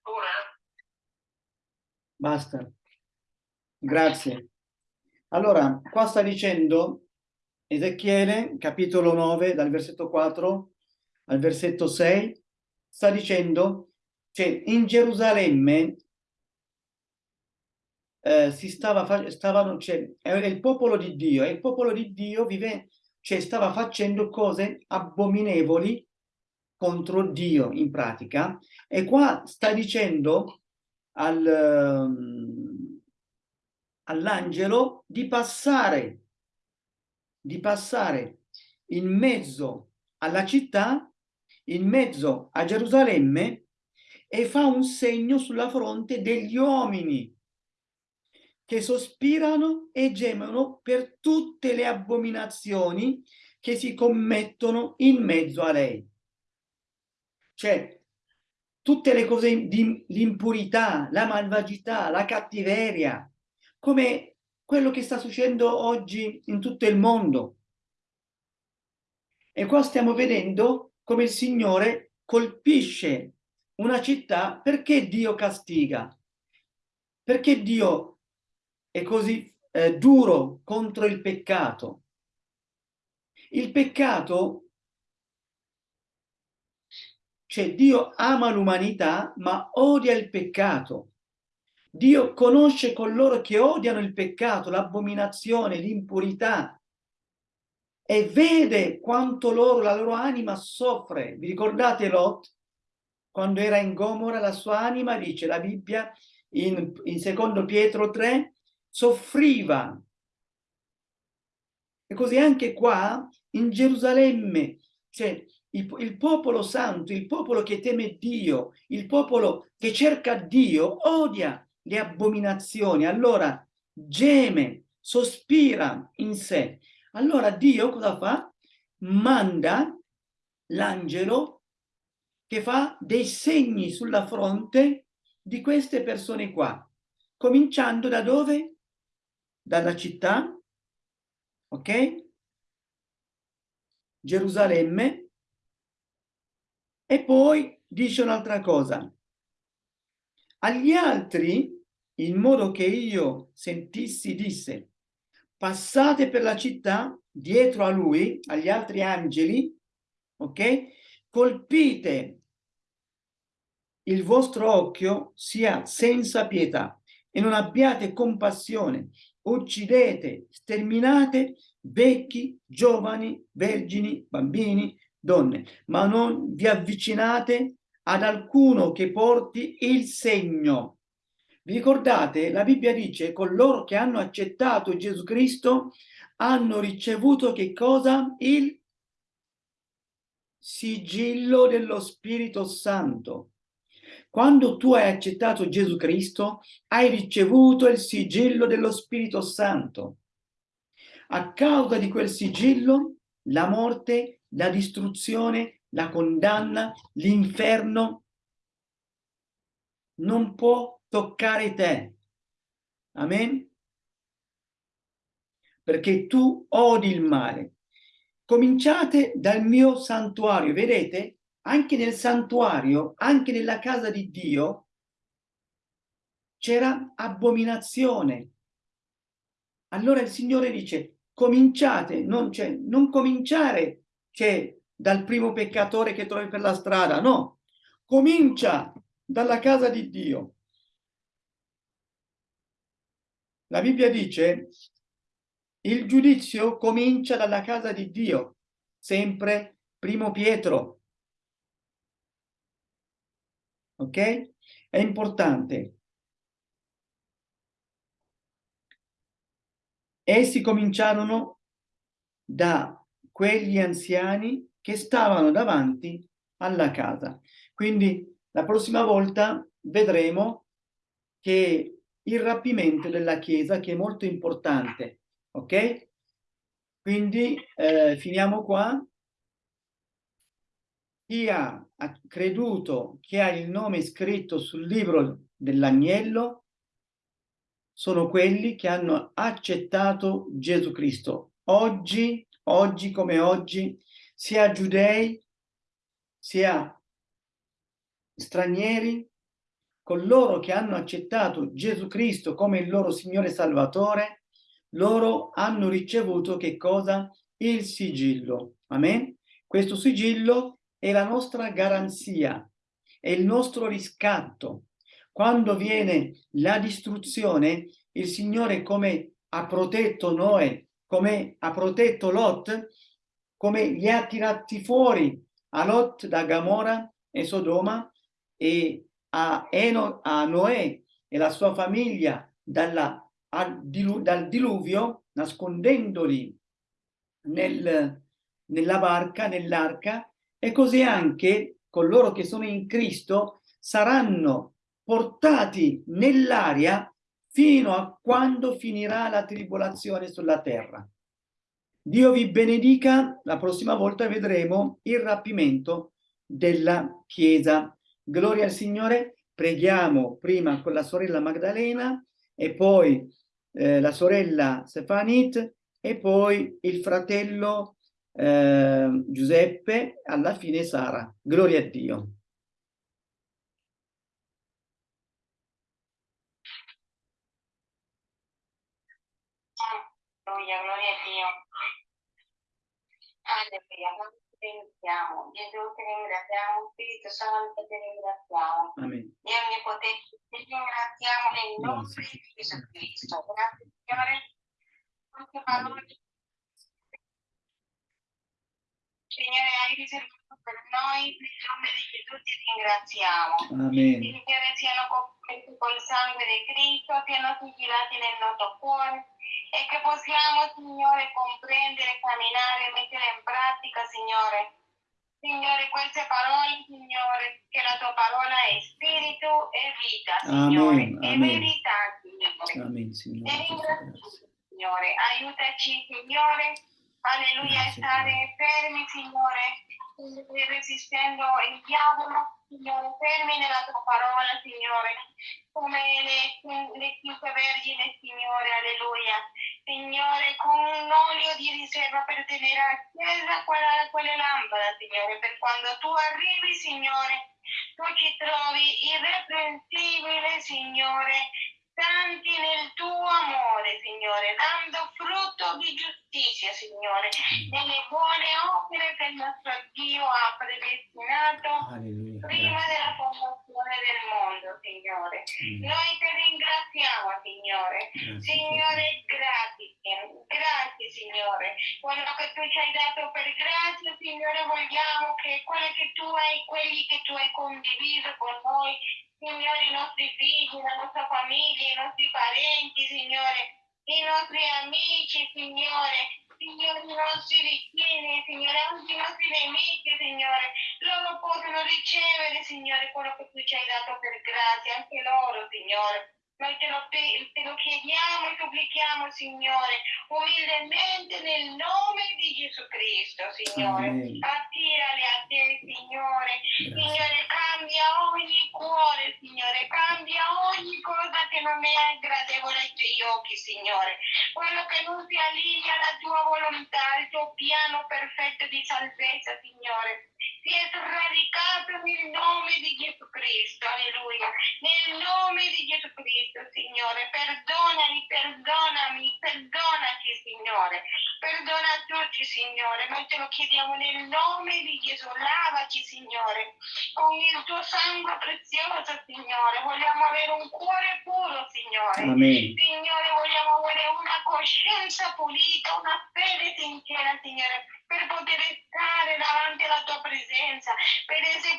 Ora Basta. Grazie. Allora, qua sta dicendo Ezechiele, capitolo 9, dal versetto 4 al versetto 6, sta dicendo, cioè in Gerusalemme eh, si stava, stavano, cioè, era il popolo di Dio e il popolo di Dio vive, cioè, stava facendo cose abominevoli contro Dio in pratica. E qua sta dicendo al, um, all'angelo di passare di passare in mezzo alla città in mezzo a Gerusalemme e fa un segno sulla fronte degli uomini che sospirano e gemono per tutte le abominazioni che si commettono in mezzo a lei. Cioè, tutte le cose di l'impurità, la malvagità, la cattiveria, come quello che sta succedendo oggi in tutto il mondo. E qua stiamo vedendo come il Signore colpisce una città perché Dio castiga, perché Dio è così eh, duro contro il peccato. Il peccato, cioè Dio ama l'umanità ma odia il peccato. Dio conosce coloro che odiano il peccato, l'abominazione, l'impurità e vede quanto loro, la loro anima soffre. Vi ricordate Lot? Quando era in Gomora la sua anima, dice la Bibbia in, in secondo Pietro 3, soffriva. E così anche qua in Gerusalemme, cioè il, il, popolo santo, il popolo che teme Dio, il popolo che cerca Dio, odia le abominazioni, allora geme, sospira in sé. Allora Dio cosa fa? Manda l'angelo che fa dei segni sulla fronte di queste persone qua, cominciando da dove? Dalla città, ok? Gerusalemme, e poi dice un'altra cosa. Agli altri, in modo che io sentissi, disse, passate per la città dietro a lui, agli altri angeli, ok? Colpite il vostro occhio sia senza pietà e non abbiate compassione, uccidete, sterminate vecchi, giovani, vergini, bambini, donne, ma non vi avvicinate ad alcuno che porti il segno. Vi ricordate? La Bibbia dice coloro che hanno accettato Gesù Cristo hanno ricevuto che cosa? Il sigillo dello Spirito Santo. Quando tu hai accettato Gesù Cristo, hai ricevuto il sigillo dello Spirito Santo. A causa di quel sigillo, la morte, la distruzione, la condanna, l'inferno non può toccare te. Amen? Perché tu odi il male. Cominciate dal mio santuario, vedete? Anche nel santuario, anche nella casa di Dio, c'era abominazione. Allora il Signore dice, cominciate, non, cioè, non cominciare cioè, dal primo peccatore che trovi per la strada, no, comincia dalla casa di Dio. La Bibbia dice, il giudizio comincia dalla casa di Dio, sempre primo Pietro. Ok? È importante. Essi cominciarono da quegli anziani che stavano davanti alla casa. Quindi la prossima volta vedremo che il rapimento della Chiesa, che è molto importante, ok? Quindi eh, finiamo qua. Chi ha, ha creduto che ha il nome scritto sul libro dell'agnello sono quelli che hanno accettato Gesù Cristo. Oggi, oggi come oggi, sia giudei, sia stranieri, coloro che hanno accettato Gesù Cristo come il loro Signore Salvatore, loro hanno ricevuto che cosa? Il sigillo. Amen? Questo sigillo è la nostra garanzia, è il nostro riscatto, quando viene la distruzione, il Signore come ha protetto Noè, come ha protetto Lot, come li ha tirati fuori a Lot da Gamora e Sodoma e a, Eno, a Noè e la sua famiglia dalla, dilu, dal diluvio, nascondendoli nel, nella barca, nell'arca, e così anche coloro che sono in Cristo saranno portati nell'aria fino a quando finirà la tribolazione sulla terra. Dio vi benedica, la prossima volta vedremo il rapimento della Chiesa. Gloria al Signore, preghiamo prima con la sorella Magdalena e poi eh, la sorella Stefanit e poi il fratello eh, Giuseppe, alla fine Sara. Gloria a Dio. Alleluia, gloria a Dio. Alleluia, noi ti ringraziamo. Gesù ti ringraziamo, Spirito Santo ti ringraziamo. Amen. Dio Onnipotente, ti ringraziamo nel nome di Gesù Cristo. Grazie Signore. Quante parole Signore hai riservato per noi, nel nome di Gesù ti ringraziamo. Amen. Signore siano coperti col sangue di Cristo, siano sigillati nel nostro cuore e che possiamo, Signore, comprendere, camminare e mettere in pratica, Signore. Signore, queste parole, Signore, che la tua parola è spirito e vita, Signore, Amen, e amen. verità, Signore. Amen, Ti Signore. ringrazio, Signore, aiutaci, Signore, alleluia, a Grazie, stare fermi, Signore, resistendo il diavolo, Signore, fermi nella tua parola, Signore, come le, le vergini, Signore, alleluia. Signore, con un olio di riserva per tenere accesa quella, quelle lampade, Signore, per quando tu arrivi, Signore, tu ci trovi irreprensibile, Signore, santi nel tuo amore, Signore, dando frutto di giustizia, Signore, nelle buone opere che il nostro Dio ha predestinato Alleluia. prima della fondazione del mondo, Signore. Mm. Noi ti ringraziamo, Signore. Grazie, Signore, grazie, grazie Signore. Quello che tu ci hai dato per grazia, Signore, vogliamo che quello che tu hai, quelli che tu hai condiviso con noi, Signore, i nostri figli, la nostra famiglia, i nostri parenti, Signore, i nostri amici, Signore, Signore, i nostri vicini, Signore, anche i nostri nemici, Signore, loro possono ricevere, Signore, quello che tu ci hai dato per grazia, anche loro, Signore. Noi te lo, te lo chiediamo e supplichiamo, Signore, umilmente nel nome di Gesù Cristo, Signore. Amen. Attirali a te, Signore. Grazie. Signore, cambia ogni cuore, Signore, cambia ogni cosa che non è gradevole ai tuoi occhi, Signore. Quello che non si allinea alla tua volontà, al tuo piano perfetto di salvezza, Signore. Si è sradicato nel nome di Gesù Cristo, alleluia. Nel nome di Gesù Cristo, Signore. Perdonami, perdonami, perdonaci, Signore. Perdona tutti, Signore. Noi te lo chiediamo nel nome di Gesù. Lavaci, Signore con il tuo sangue prezioso, Signore. Vogliamo avere un cuore puro, Signore. Amen. Signore, vogliamo avere una coscienza pulita, una fede sincera, Signore, per poter stare davanti alla tua presenza, per essere,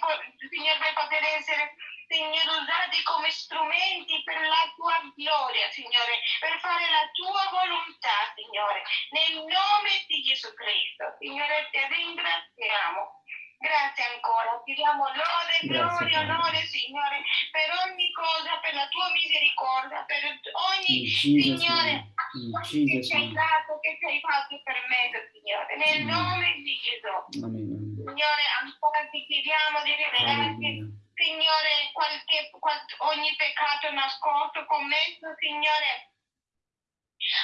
Signore, per poter essere, Signore, usati come strumenti per la tua gloria, Signore, per fare la tua volontà, Signore, nel nome di Gesù Cristo. Signore, ti ringraziamo. Grazie ancora, ti diamo lode, gloria, onore, Signore, per ogni cosa, per la tua misericordia, per ogni In Jesus' Signore, name. In che ci hai dato, che ci hai fatto per me, Signore, nel Mm. nome di Gesù. Amen. Amen. Signore, ancora ti chiediamo di rivelarti. Signore, qualche, qual- ogni peccato nascosto, commesso, Signore,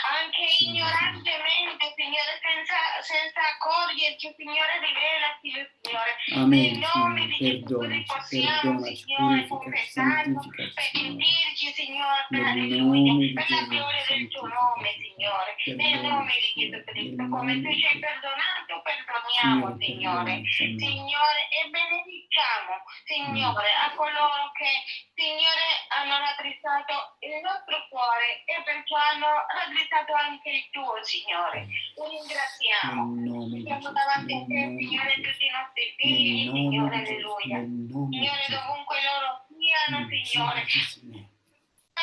anche ignorantemente, Signore, senza, senza accorgerci, Signore, rivelati, Signore. Amen, Nel nome di Signore, Gesù possiamo, Signore, confessarlo, santificaci, per Signore. sentirci, Signore, per alleluia, la gloria del tuo nome, Signore. Nel nome di Gesù Cristo, come tu ci hai perdonato, perdoniamo, Signore. Signore, e benediciamo, Signore, a coloro che, Signore, hanno raddrizzato il nostro cuore e perciò hanno raddrizzato anche il tuo, Signore. Ti ringraziamo. Siamo davanti a te, Signore, tutti i nostri figli, Signore, alleluia. Signore, dovunque loro siano, Signore,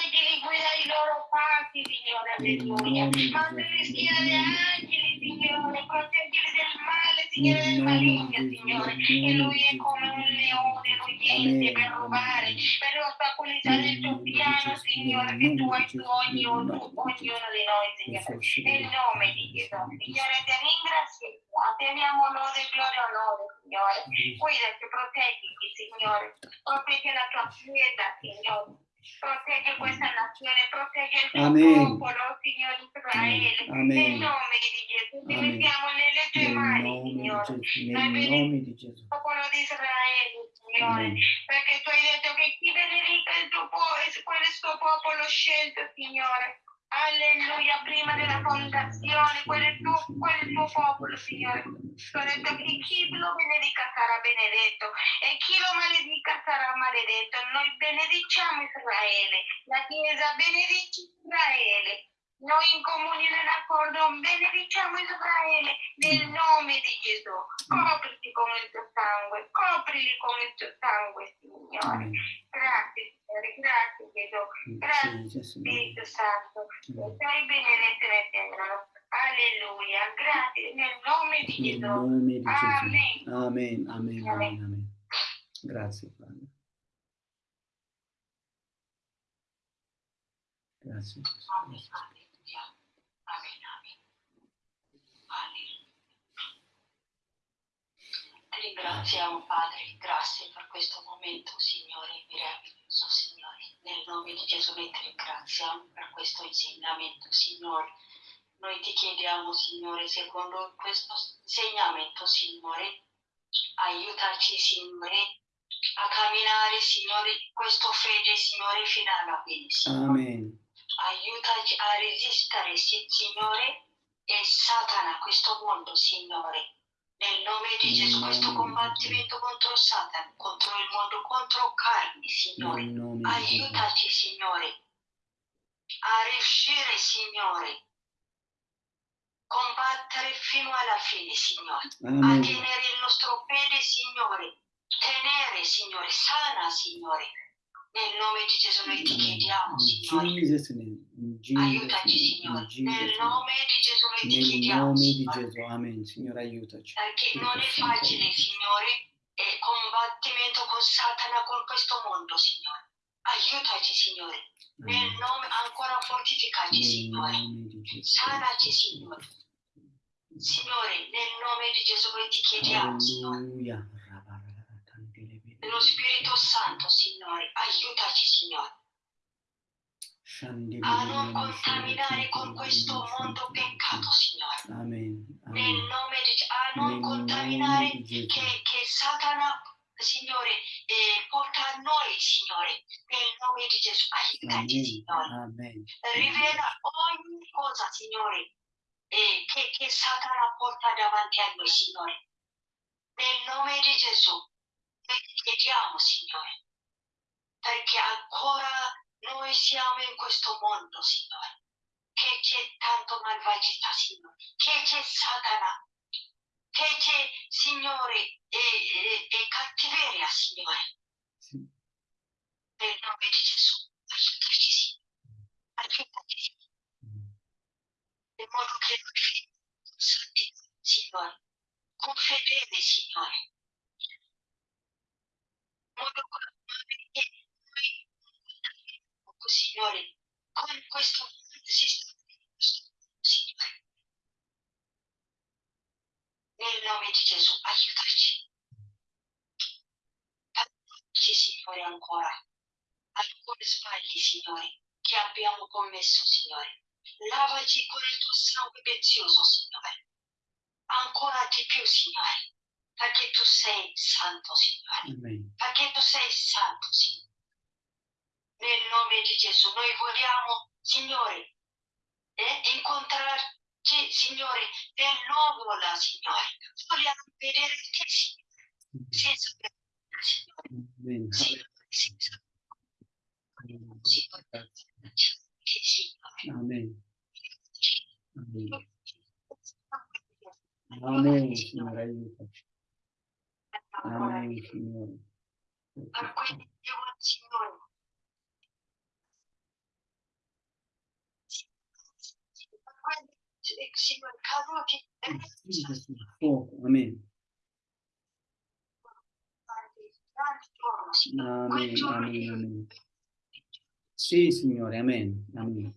Angeli guida i loro passi, Signore, alleluia. nel le di angeli. Signore, proteggili del male, Signore, del maligno, Signore. E lui è come un leone ruggente per rubare, per ostacolizzare il tuo piano, Signore, che tu hai su ognuno, ognuno di noi, Signore. Nel nome di Gesù, Signore, ti ringraziamo, ti diamo lode, gloria e onore, Signore. Guidaci, proteggiti, Signore. Proteggi la tua chiesa, Signore. Protegge questa nazione, protegge il tuo Amen. popolo, Signore Israele. Amen. Nel nome di Gesù, ti Amen. mettiamo nelle tue Nel mani, Signore. Nel nome di Gesù. il popolo di Israele, Signore, Amen. perché tu hai detto che chi benedica il tuo è il suo popolo scelto, Signore. Alleluia, prima della fondazione, il tuo, quello tuo popolo, Signore. Tu detto che chi lo benedica sarà benedetto e chi lo maledica sarà maledetto. Noi benediciamo Israele, la Chiesa benedice Israele. Noi in comunione d'accordo benediciamo Israele nel nome di Gesù. Copriti con il tuo sangue, coprili con il tuo sangue, Signore. Amen. Grazie, Signore, grazie Gesù. Grazie. Spirito Santo. Sei benedetto nel cielo. Alleluia. Grazie nel nome di Gesù. Amen, amen, amen, amen. Grazie, Padre. Grazie. Gesù. Alleluia. Ringraziamo, Padre, grazie per questo momento, Signore, meraviglioso, Signore. Nel nome di Gesù noi ti ringraziamo per questo insegnamento, Signore. Noi ti chiediamo, Signore, secondo questo insegnamento, Signore, aiutaci, Signore, a camminare, Signore, in questo fede, Signore, fino alla fine. Signore. Amen. Aiutaci a resistere, Signore, e Satana, questo mondo, Signore. Nel nome di Gesù, questo combattimento contro Satana, contro il mondo, contro carni, Signore. Aiutaci, Signore, a riuscire, Signore, combattere fino alla fine, Signore. A tenere il nostro fede, Signore. Tenere, Signore, sana, Signore. Nel nome di Gesù noi ti chiediamo, Signore. Aiutaci. Signore. Nel nome di Gesù noi ti Nel chiediamo, nome di Signore. Gesù. Amen. Signore, aiutaci. Perché Spirito non è facile. Signore, e combattimento con Satana, con questo mondo, Signore. Aiutaci, Signore. Nel nome ancora fortificaci, Nel Signore. Sanaci, Signore. Signore, nel nome di Gesù noi ti chiediamo, Signore. Alleluia. Lo Spirito Santo, Signore, aiutaci, Signore, a non contaminare con questo mondo peccato, Signore. Amen. Nel Amen. nome di a non Nel contaminare Gesù. che, che Satana, Signore, eh, porta a noi, Signore. Nel nome di Gesù, aiutaci, Amen. Signore. Amen. Rivela ogni cosa, Signore, eh, che, che Satana porta davanti a noi, Signore. Nel nome di Gesù, ti chiediamo, Signore, perché ancora noi siamo in questo mondo, Signore, che c'è tanto malvagità, Signore, che c'è Satana, che c'è, Signore, e, e, e cattiveria, Signore. Sì. Nel nome di Gesù, aiutaci, Signore. Aiutaci, Signore. in modo che noi Signore, con fedele, Signore. Modo che noi, noi, Signore, con questo sistema, Signore. Nel nome di Gesù, aiutaci. Aiutaci, Signore, ancora. Alcuni sbagli, Signore, che abbiamo commesso, Signore. Lavaci con il tuo sangue prezioso, Signore. Ancora di più, Signore, perché tu sei santo, Signore. Amen. Perché tu sei santo, Signore. Nel nome di Gesù, noi vogliamo, Signore, eh, incontrarci, Signore, nel nuovo là, Signore. Vogliamo vedere te, Signore, senza vergogna, Signore. Amen. Signore, senza Signore. Signore. Amen. Amen. Amen, Signore, aiutaci. Amen, Signore. Per quelli che vuoi, Signore. Per eh, Signore, Spirito Santo, fuoco. Amen. Amen, amen, che- amen. Sì, Signore, amen. Amen.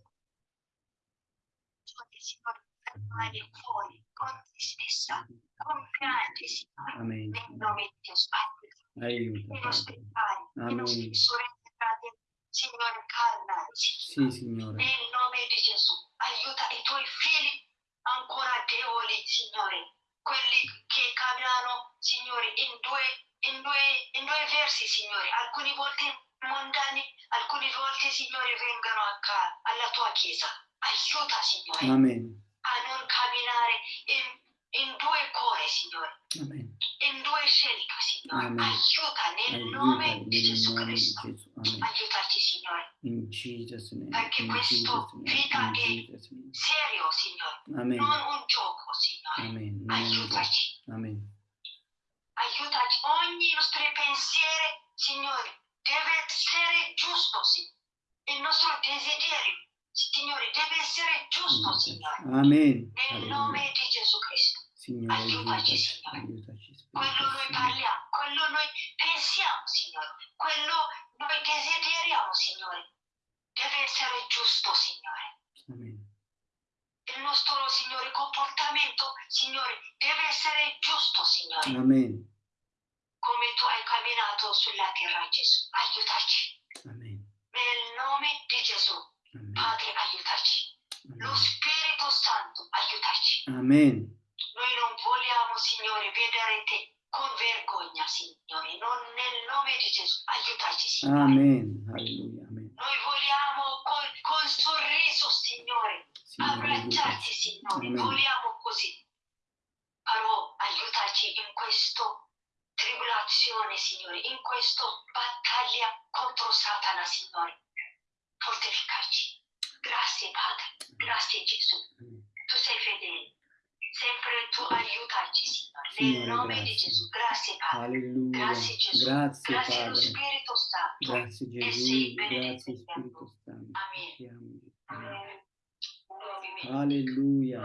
Signore, fuori, con te stessa, con pianti, Signore. Amen. Nel nome di Gesù, Padre. nostri pari, i Amen. sorelle, fratelli, Signore, carnali, Sì, Signore. Nel nome di Gesù, aiuta i tuoi figli ancora deboli, Signore. Quelli che camminano, Signore, in due, in due, in due versi, Signore. Alcune volte mondani, alcune volte, Signore, vengono a alla tua chiesa. Aiuta, Signore, Amen. Non camminare in, in due cuori, Signore. Amen. In due scelte, Signore. Amen. Aiuta nel Aiuta nome di Gesù Cristo. Gesù. Amen. Aiutaci, Signore. In Jesus' name. Perché In questo Jesus' vita è-. Serio, Signore. Amen. non un gioco, Signore. Amen. Aiutaci, Amen. aiutaci. Ogni nostro pensiero, Signore, deve essere giusto, Signore. Il nostro desiderio, Signore, deve essere giusto, Signore. Amen. Nel nome Alleluia. di Gesù Cristo. Signore, Aiutaci, aiutaci. Signore. Aiutaci. Quello noi parliamo, quello noi pensiamo, Signore. Quello noi desideriamo, Signore. Deve essere giusto, Signore. Amen. Il nostro, Signore, comportamento, Signore, deve essere giusto, Signore. Amen. come tu hai camminato sulla terra, Gesù. Aiutaci. Amen. Nel nome di Gesù. Padre, aiutaci. Lo Spirito Santo, aiutaci. Amen. Noi non vogliamo, Signore, vedere te con vergogna, Signore, non nel nome di Gesù. Aiutaci, Signore. Amen. Alleluia. Amen. Noi vogliamo con, con sorriso, Signore, Signore, abbracciarti. Signore. Amen. Vogliamo così. Però aiutaci in questa tribolazione, Signore, in questa battaglia contro Satana, Signore. Fortificarci. Grazie, Padre. Grazie, Gesù. Tu sei fedele. Sempre tu aiutaci, Signore. Signore, Nel nome di grazie. Gesù. Grazie, Padre. Alleluia. Grazie, Gesù. Grazie Grazie allo Padre. Spirito Santo. Grazie E Gesù. Grazie Spirito. Santo. Amen. Amen. Alleluia.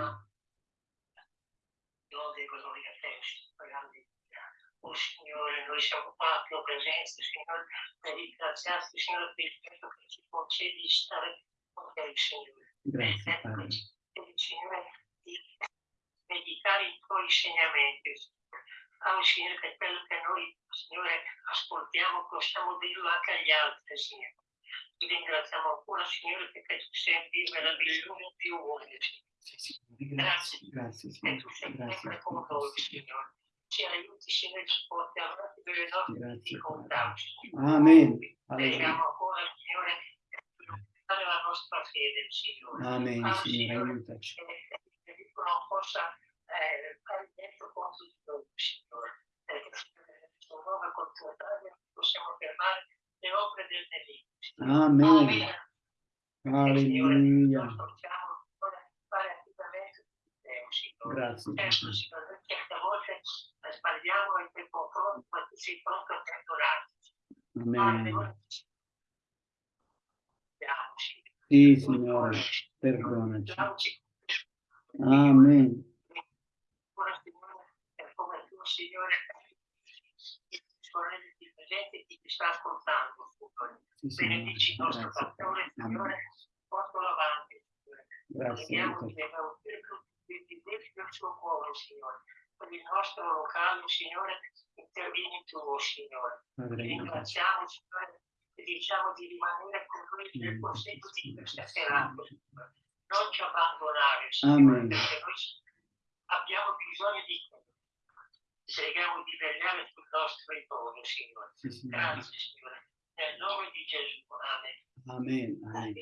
lode e gloria a te, Signore, alleluia. Oh Signore, noi siamo qua a tua presenza, Signore, per ringraziarti, Signore, per il fatto che ci concedi di stare con te, Signore. Grazie Ecco, Padre. concedi, Signore, di meditare i tuoi insegnamenti, Signore. Ah, Signore, che quello che noi, Signore, ascoltiamo, possiamo dirlo anche agli altri, Signore. Ti ringraziamo ancora, Signore, perché tu sei Dio meraviglioso più uomini, Signore. Sì, Signore. Grazie. Grazie E Signore. tu sei Grazie sempre con noi. Signore. Ci aiuti, Signore, ci porti avanti per le nostre Grazie difficoltà. Amen. Preghiamo ancora, Signore, per la nostra fede, Signore. Amen, Ah, Signore, aiutaci. che che il non possa eh, fare dentro contro di noi, Signore. Perché suo nome contro possiamo fermare le opere del nemico. Amen. Alleluia. noi possiamo Signore, fare affidamento Signore. Grazie Certo, noi certe volte sbagliamo confronto, ma tu sei pronto a perdonarci. Padre, Amen. Sì, Signore, perdonaci. Amen. Come tu, Signore, sorelle di presente chi ti sta ascoltando, Signore. Sì. Benedici il nostro Padre. Signore, portalo avanti, Signore. Grazie, Preghiamo Dio del suo cuore, Signore. Per il nostro locale, Signore, intervieni tu, Signore. Padre, Ti ringraziamo, Signore, e diciamo di rimanere con noi nel proseguo di questa serata, Signore. Non ci abbandonare, Signore, perché noi abbiamo bisogno di te. Preghiamo di vegliare sul nostro ritorno, Signore. Signore. Grazie, Signore. Nel nome di Gesù. Amen. Amen. Amen.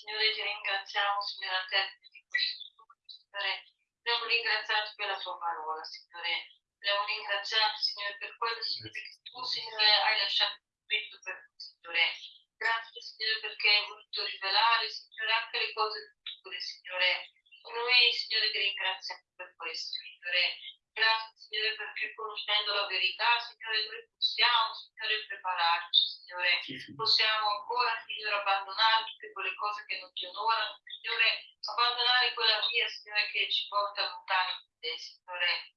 Signore, ti ringraziamo, Signore, a te di questo studio, Signore. Vogliamo ringraziarti per la tua parola, Signore. Vogliamo ringraziarti, Signore, per quello, Signore, che tu, Signore, hai lasciato scritto per noi, Signore. Grazie, Signore, perché hai voluto rivelare, Signore, anche le cose future, Signore. Noi, Signore, ti ringraziamo per questo, Signore. Grazie, Signore, perché conoscendo la verità, Signore, noi possiamo, Signore, prepararci, Signore. Possiamo ancora, Signore, abbandonare tutte quelle cose che non ti onorano, Signore, abbandonare quella via, Signore, che ci porta lontano da te, Signore.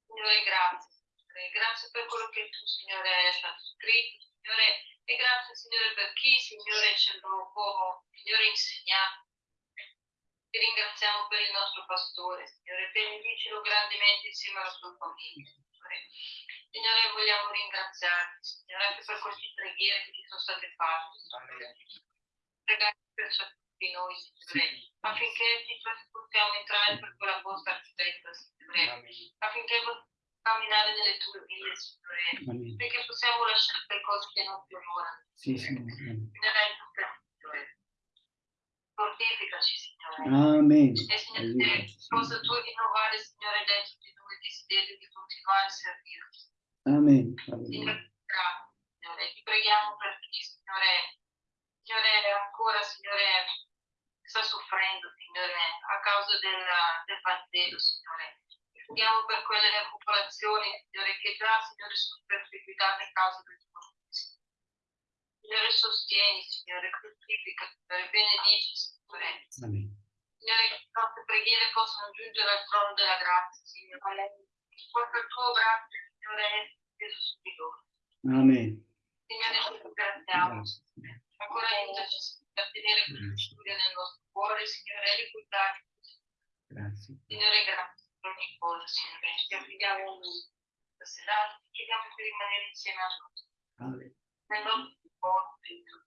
Signore, grazie, Signore, grazie per quello che tu, Signore, hai lasciato scritto, Signore, e grazie, Signore, per chi, Signore, ce lo può, Signore, insegnare. Ti ringraziamo per il nostro pastore, Signore, benedicilo grandemente insieme alla sua famiglia, Signore. Signore, vogliamo ringraziarti, Signore, anche per queste preghiere che ti sono state fatte, Signore. Pregare per tutti noi, Signore, affinché ti possiamo entrare per quella posta stretta, Signore, affinché possiamo camminare nelle tue vie, Signore, perché possiamo lasciare le cose che non ti onorano. Sì, Signore. Signore. Fortificaci, Signore. Amen. E Signore, possa tu rinnovare, Signore, dentro di noi il desiderio di continuare a servirti. Amen. Signore, Signore. Ti preghiamo per chi, Signore, Signore, ancora, Signore, sta soffrendo, Signore, a causa del Vangelo, Signore. Preghiamo per quelle popolazioni, Signore, che già, Signore, sono perseguitate a causa del tuo Signore. Sostieni, Signore, fruttifica, Signore, benedici, Signore. Amen. Signore, le nostre preghiere possano giungere al trono della grazia, Signore. Proprio il tuo braccio, Signore, steso su di loro. Amen. Signore, ti ringraziamo. Grazie. Signore. Ancora aiutaci a tenere questo studio nel nostro cuore, Signore, e ricordarci. Grazie. Signore, grazie per ogni cosa, Signore. Ti affidiamo questa serata, ti chiediamo di rimanere insieme a noi. Amen. Nel nostro cuore, Signore.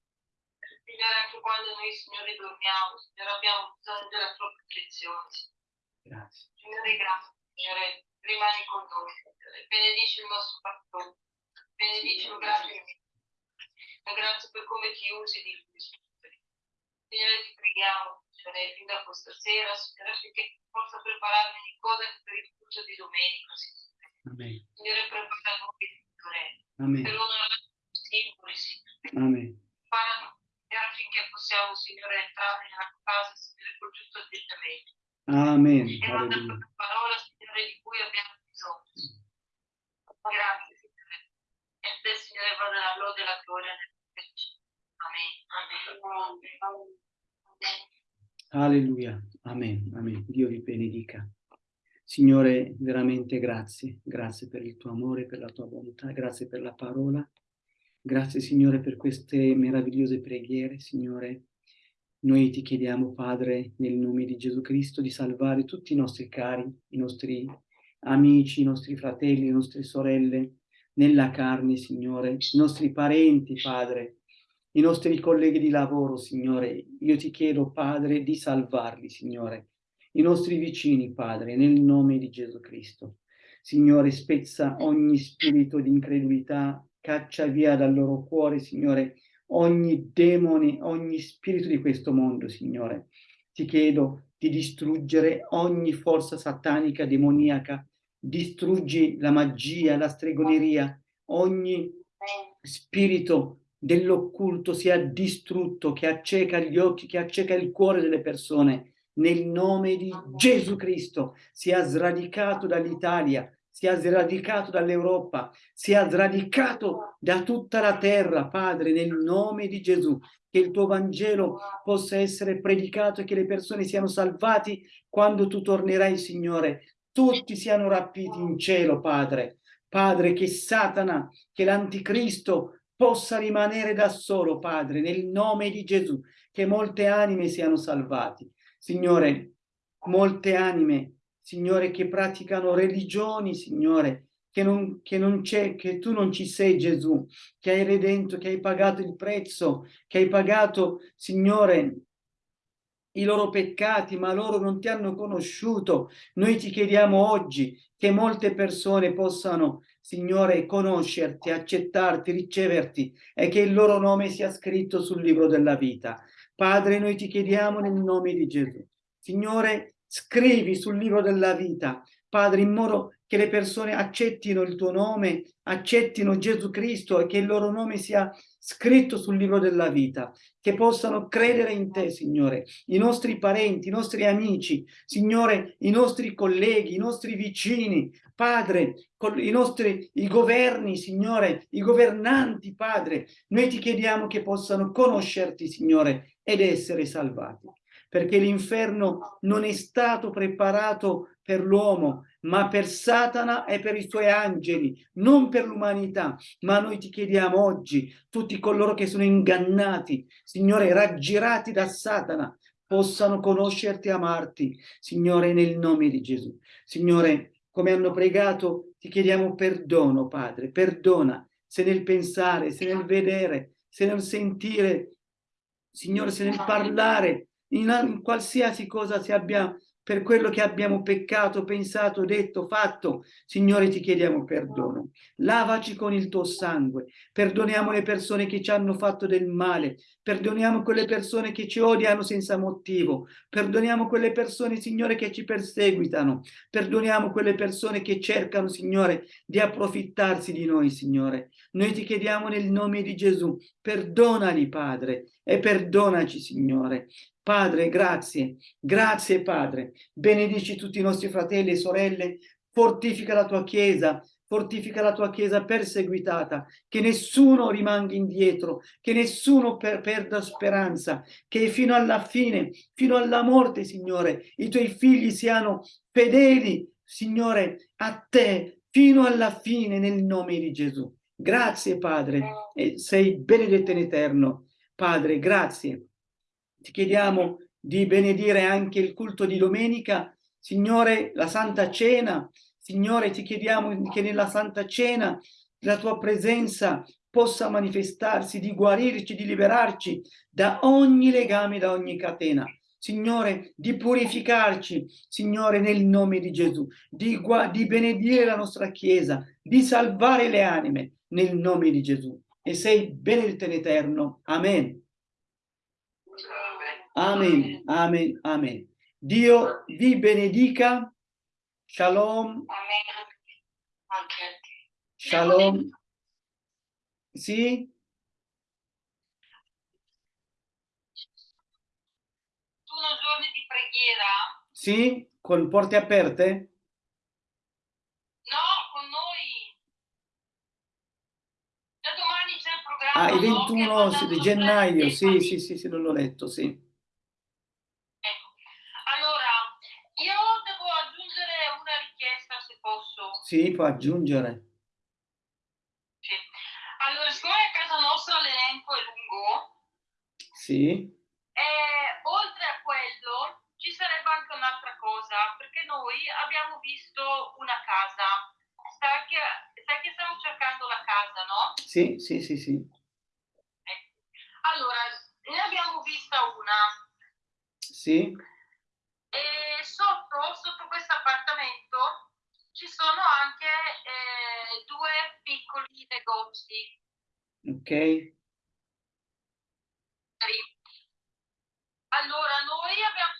Anche quando noi, Signore, dormiamo, Signore, abbiamo bisogno della tua protezione. Signore. Grazie. Signore, grazie, Signore, rimani con noi, Signore. Benedici il nostro pastore, benedicilo, grazie. E grazie per come ti usi di lui, Signore. Signore, ti preghiamo, Signore, fin da questa sera, Signore, affinché possa preparare ogni cosa per il culto di domenica, Signore. Amen. Signore, prepara noi, Signore, Amen. per onorare i simboli, Signore. Amen. Signore, affinché possiamo, Signore, entrare nella casa, Signore, col giusto atteggiamento. Amen. E non Alleluia. quella parola, Signore, di cui abbiamo bisogno. Grazie, Signore. E te, Signore, vada la lode e la gloria nel Amen. Amen. Alleluia. Amen. Amen. Dio vi benedica. Signore, veramente grazie. Grazie per il tuo amore, per la tua bontà, grazie per la parola. Grazie, Signore, per queste meravigliose preghiere, Signore. Noi ti chiediamo, Padre, nel nome di Gesù Cristo, di salvare tutti i nostri cari, i nostri amici, i nostri fratelli, le nostre sorelle, nella carne, Signore, i nostri parenti, Padre, i nostri colleghi di lavoro, Signore. Io ti chiedo, Padre, di salvarli, Signore. I nostri vicini, Padre, nel nome di Gesù Cristo. Signore, spezza ogni spirito di incredulità, caccia via dal loro cuore, Signore, ogni demone, ogni spirito di questo mondo, Signore. Ti chiedo di distruggere ogni forza satanica, demoniaca, distruggi la magia, la stregoneria, ogni spirito dell'occulto sia distrutto, che acceca gli occhi, che acceca il cuore delle persone, nel nome di Gesù Cristo, sia sradicato dall'Italia, sia sradicato dall'Europa, sia sradicato da tutta la terra, Padre, nel nome di Gesù, che il tuo Vangelo possa essere predicato e che le persone siano salvati quando tu tornerai, Signore. Tutti siano rapiti in cielo, Padre. Padre, che Satana, che l'Anticristo possa rimanere da solo, Padre, nel nome di Gesù, che molte anime siano salvati. Signore, molte anime, Signore, che praticano religioni, Signore, che non, che che tu non ci sei, Gesù, che hai redento, che hai pagato il prezzo, che hai pagato, Signore, i loro peccati, ma loro non ti hanno conosciuto. Noi ti chiediamo oggi che molte persone possano, Signore, conoscerti, accettarti, riceverti e che il loro nome sia scritto sul libro della vita. Padre, noi ti chiediamo nel nome di Gesù. Signore, scrivi sul libro della vita, Padre, in modo che le persone accettino il tuo nome, accettino Gesù Cristo e che il loro nome sia scritto sul libro della vita, che possano credere in te, Signore, i nostri parenti, i nostri amici, Signore, i nostri colleghi, i nostri vicini, Padre, i nostri i governi, Signore, i governanti, Padre, noi ti chiediamo che possano conoscerti, Signore, ed essere salvati, perché l'inferno non è stato preparato per l'uomo, ma per Satana e per i suoi angeli, non per l'umanità. Ma noi ti chiediamo oggi, tutti coloro che sono ingannati, Signore, raggirati da Satana, possano conoscerti e amarti, Signore, nel nome di Gesù. Signore, come hanno pregato, ti chiediamo perdono, Padre, perdona, se nel pensare, se nel vedere, se nel sentire, Signore, se nel parlare, in, in qualsiasi cosa si abbia per quello che abbiamo peccato, pensato, detto, fatto, Signore ti chiediamo perdono. Lavaci con il tuo sangue, perdoniamo le persone che ci hanno fatto del male, perdoniamo quelle persone che ci odiano senza motivo, perdoniamo quelle persone, Signore, che ci perseguitano, perdoniamo quelle persone che cercano, Signore, di approfittarsi di noi, Signore. Noi ti chiediamo nel nome di Gesù, perdonali, Padre, e perdonaci, Signore. Padre, grazie, grazie Padre, benedici tutti i nostri fratelli e sorelle, fortifica la tua Chiesa, fortifica la tua Chiesa perseguitata, che nessuno rimanga indietro, che nessuno per perda speranza, che fino alla fine, fino alla morte, Signore, i tuoi figli siano fedeli, Signore, a te, fino alla fine, nel nome di Gesù. Grazie Padre, sei benedetto in eterno. Padre, grazie ti chiediamo di benedire anche il culto di domenica, Signore, la Santa Cena, Signore, ti chiediamo che nella Santa Cena la tua presenza possa manifestarsi, di guarirci, di liberarci da ogni legame, da ogni catena. Signore, di purificarci, Signore, nel nome di Gesù, di, di benedire la nostra Chiesa, di salvare le anime, nel nome di Gesù. E sei benedetto in eterno. Amen. Amen, amen, amen. Dio vi benedica. Shalom, Amen. Shalom. Sì? Sono giorni di preghiera? Sì? Con porte aperte? No, con noi. Da domani c'è il programma. Ah, il no? Che 21 ha sì, mandato di gennaio, sì, sì, sì, sì, non l'ho letto, sì. Ecco. Allora, io devo aggiungere una richiesta se posso. Sì, può aggiungere. Sì. Allora, siccome a casa nostra l'elenco è lungo, Sì, eh, oltre a quello ci sarebbe anche un'altra cosa, perché noi abbiamo visto una casa. Sai che, sai che stiamo cercando la casa, no? sì, sì, sì, sì. Ecco. Allora, ne abbiamo vista una. Sì, ci sono anche eh, due piccoli negozi. ok. Allora, noi abbiamo,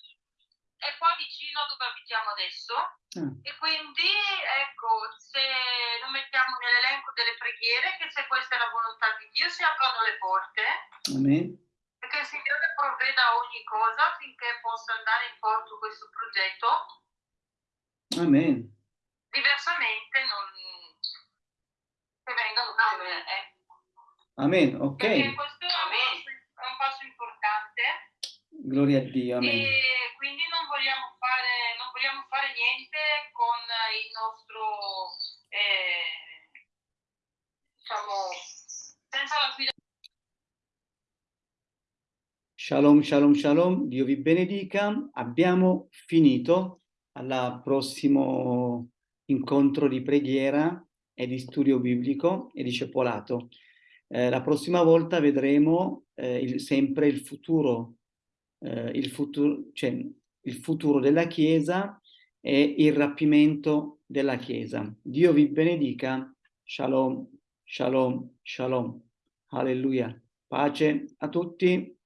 è qua vicino dove abitiamo adesso Ah, e quindi ecco, se lo mettiamo nell'elenco delle preghiere, che se questa è la volontà di Dio si aprono le porte amen. che il Signore provveda ogni cosa affinché possa andare in porto questo progetto. Amen. Diversamente non... che vengano fuori, eh. Amen, Perché ok. questo è un passo, è un passo importante Gloria a Dio, amen. e quindi non vogliamo fare, non vogliamo fare niente con il nostro, eh, diciamo, senza la guida. Shalom, shalom, shalom. Dio vi benedica. Abbiamo finito al prossimo incontro di preghiera e di studio biblico e discepolato. Eh, la prossima volta vedremo eh, il- sempre il futuro, eh, il futuro, cioè il futuro della Chiesa e il rapimento della Chiesa. Dio vi benedica. Shalom, shalom, shalom. Alleluia. Pace a tutti.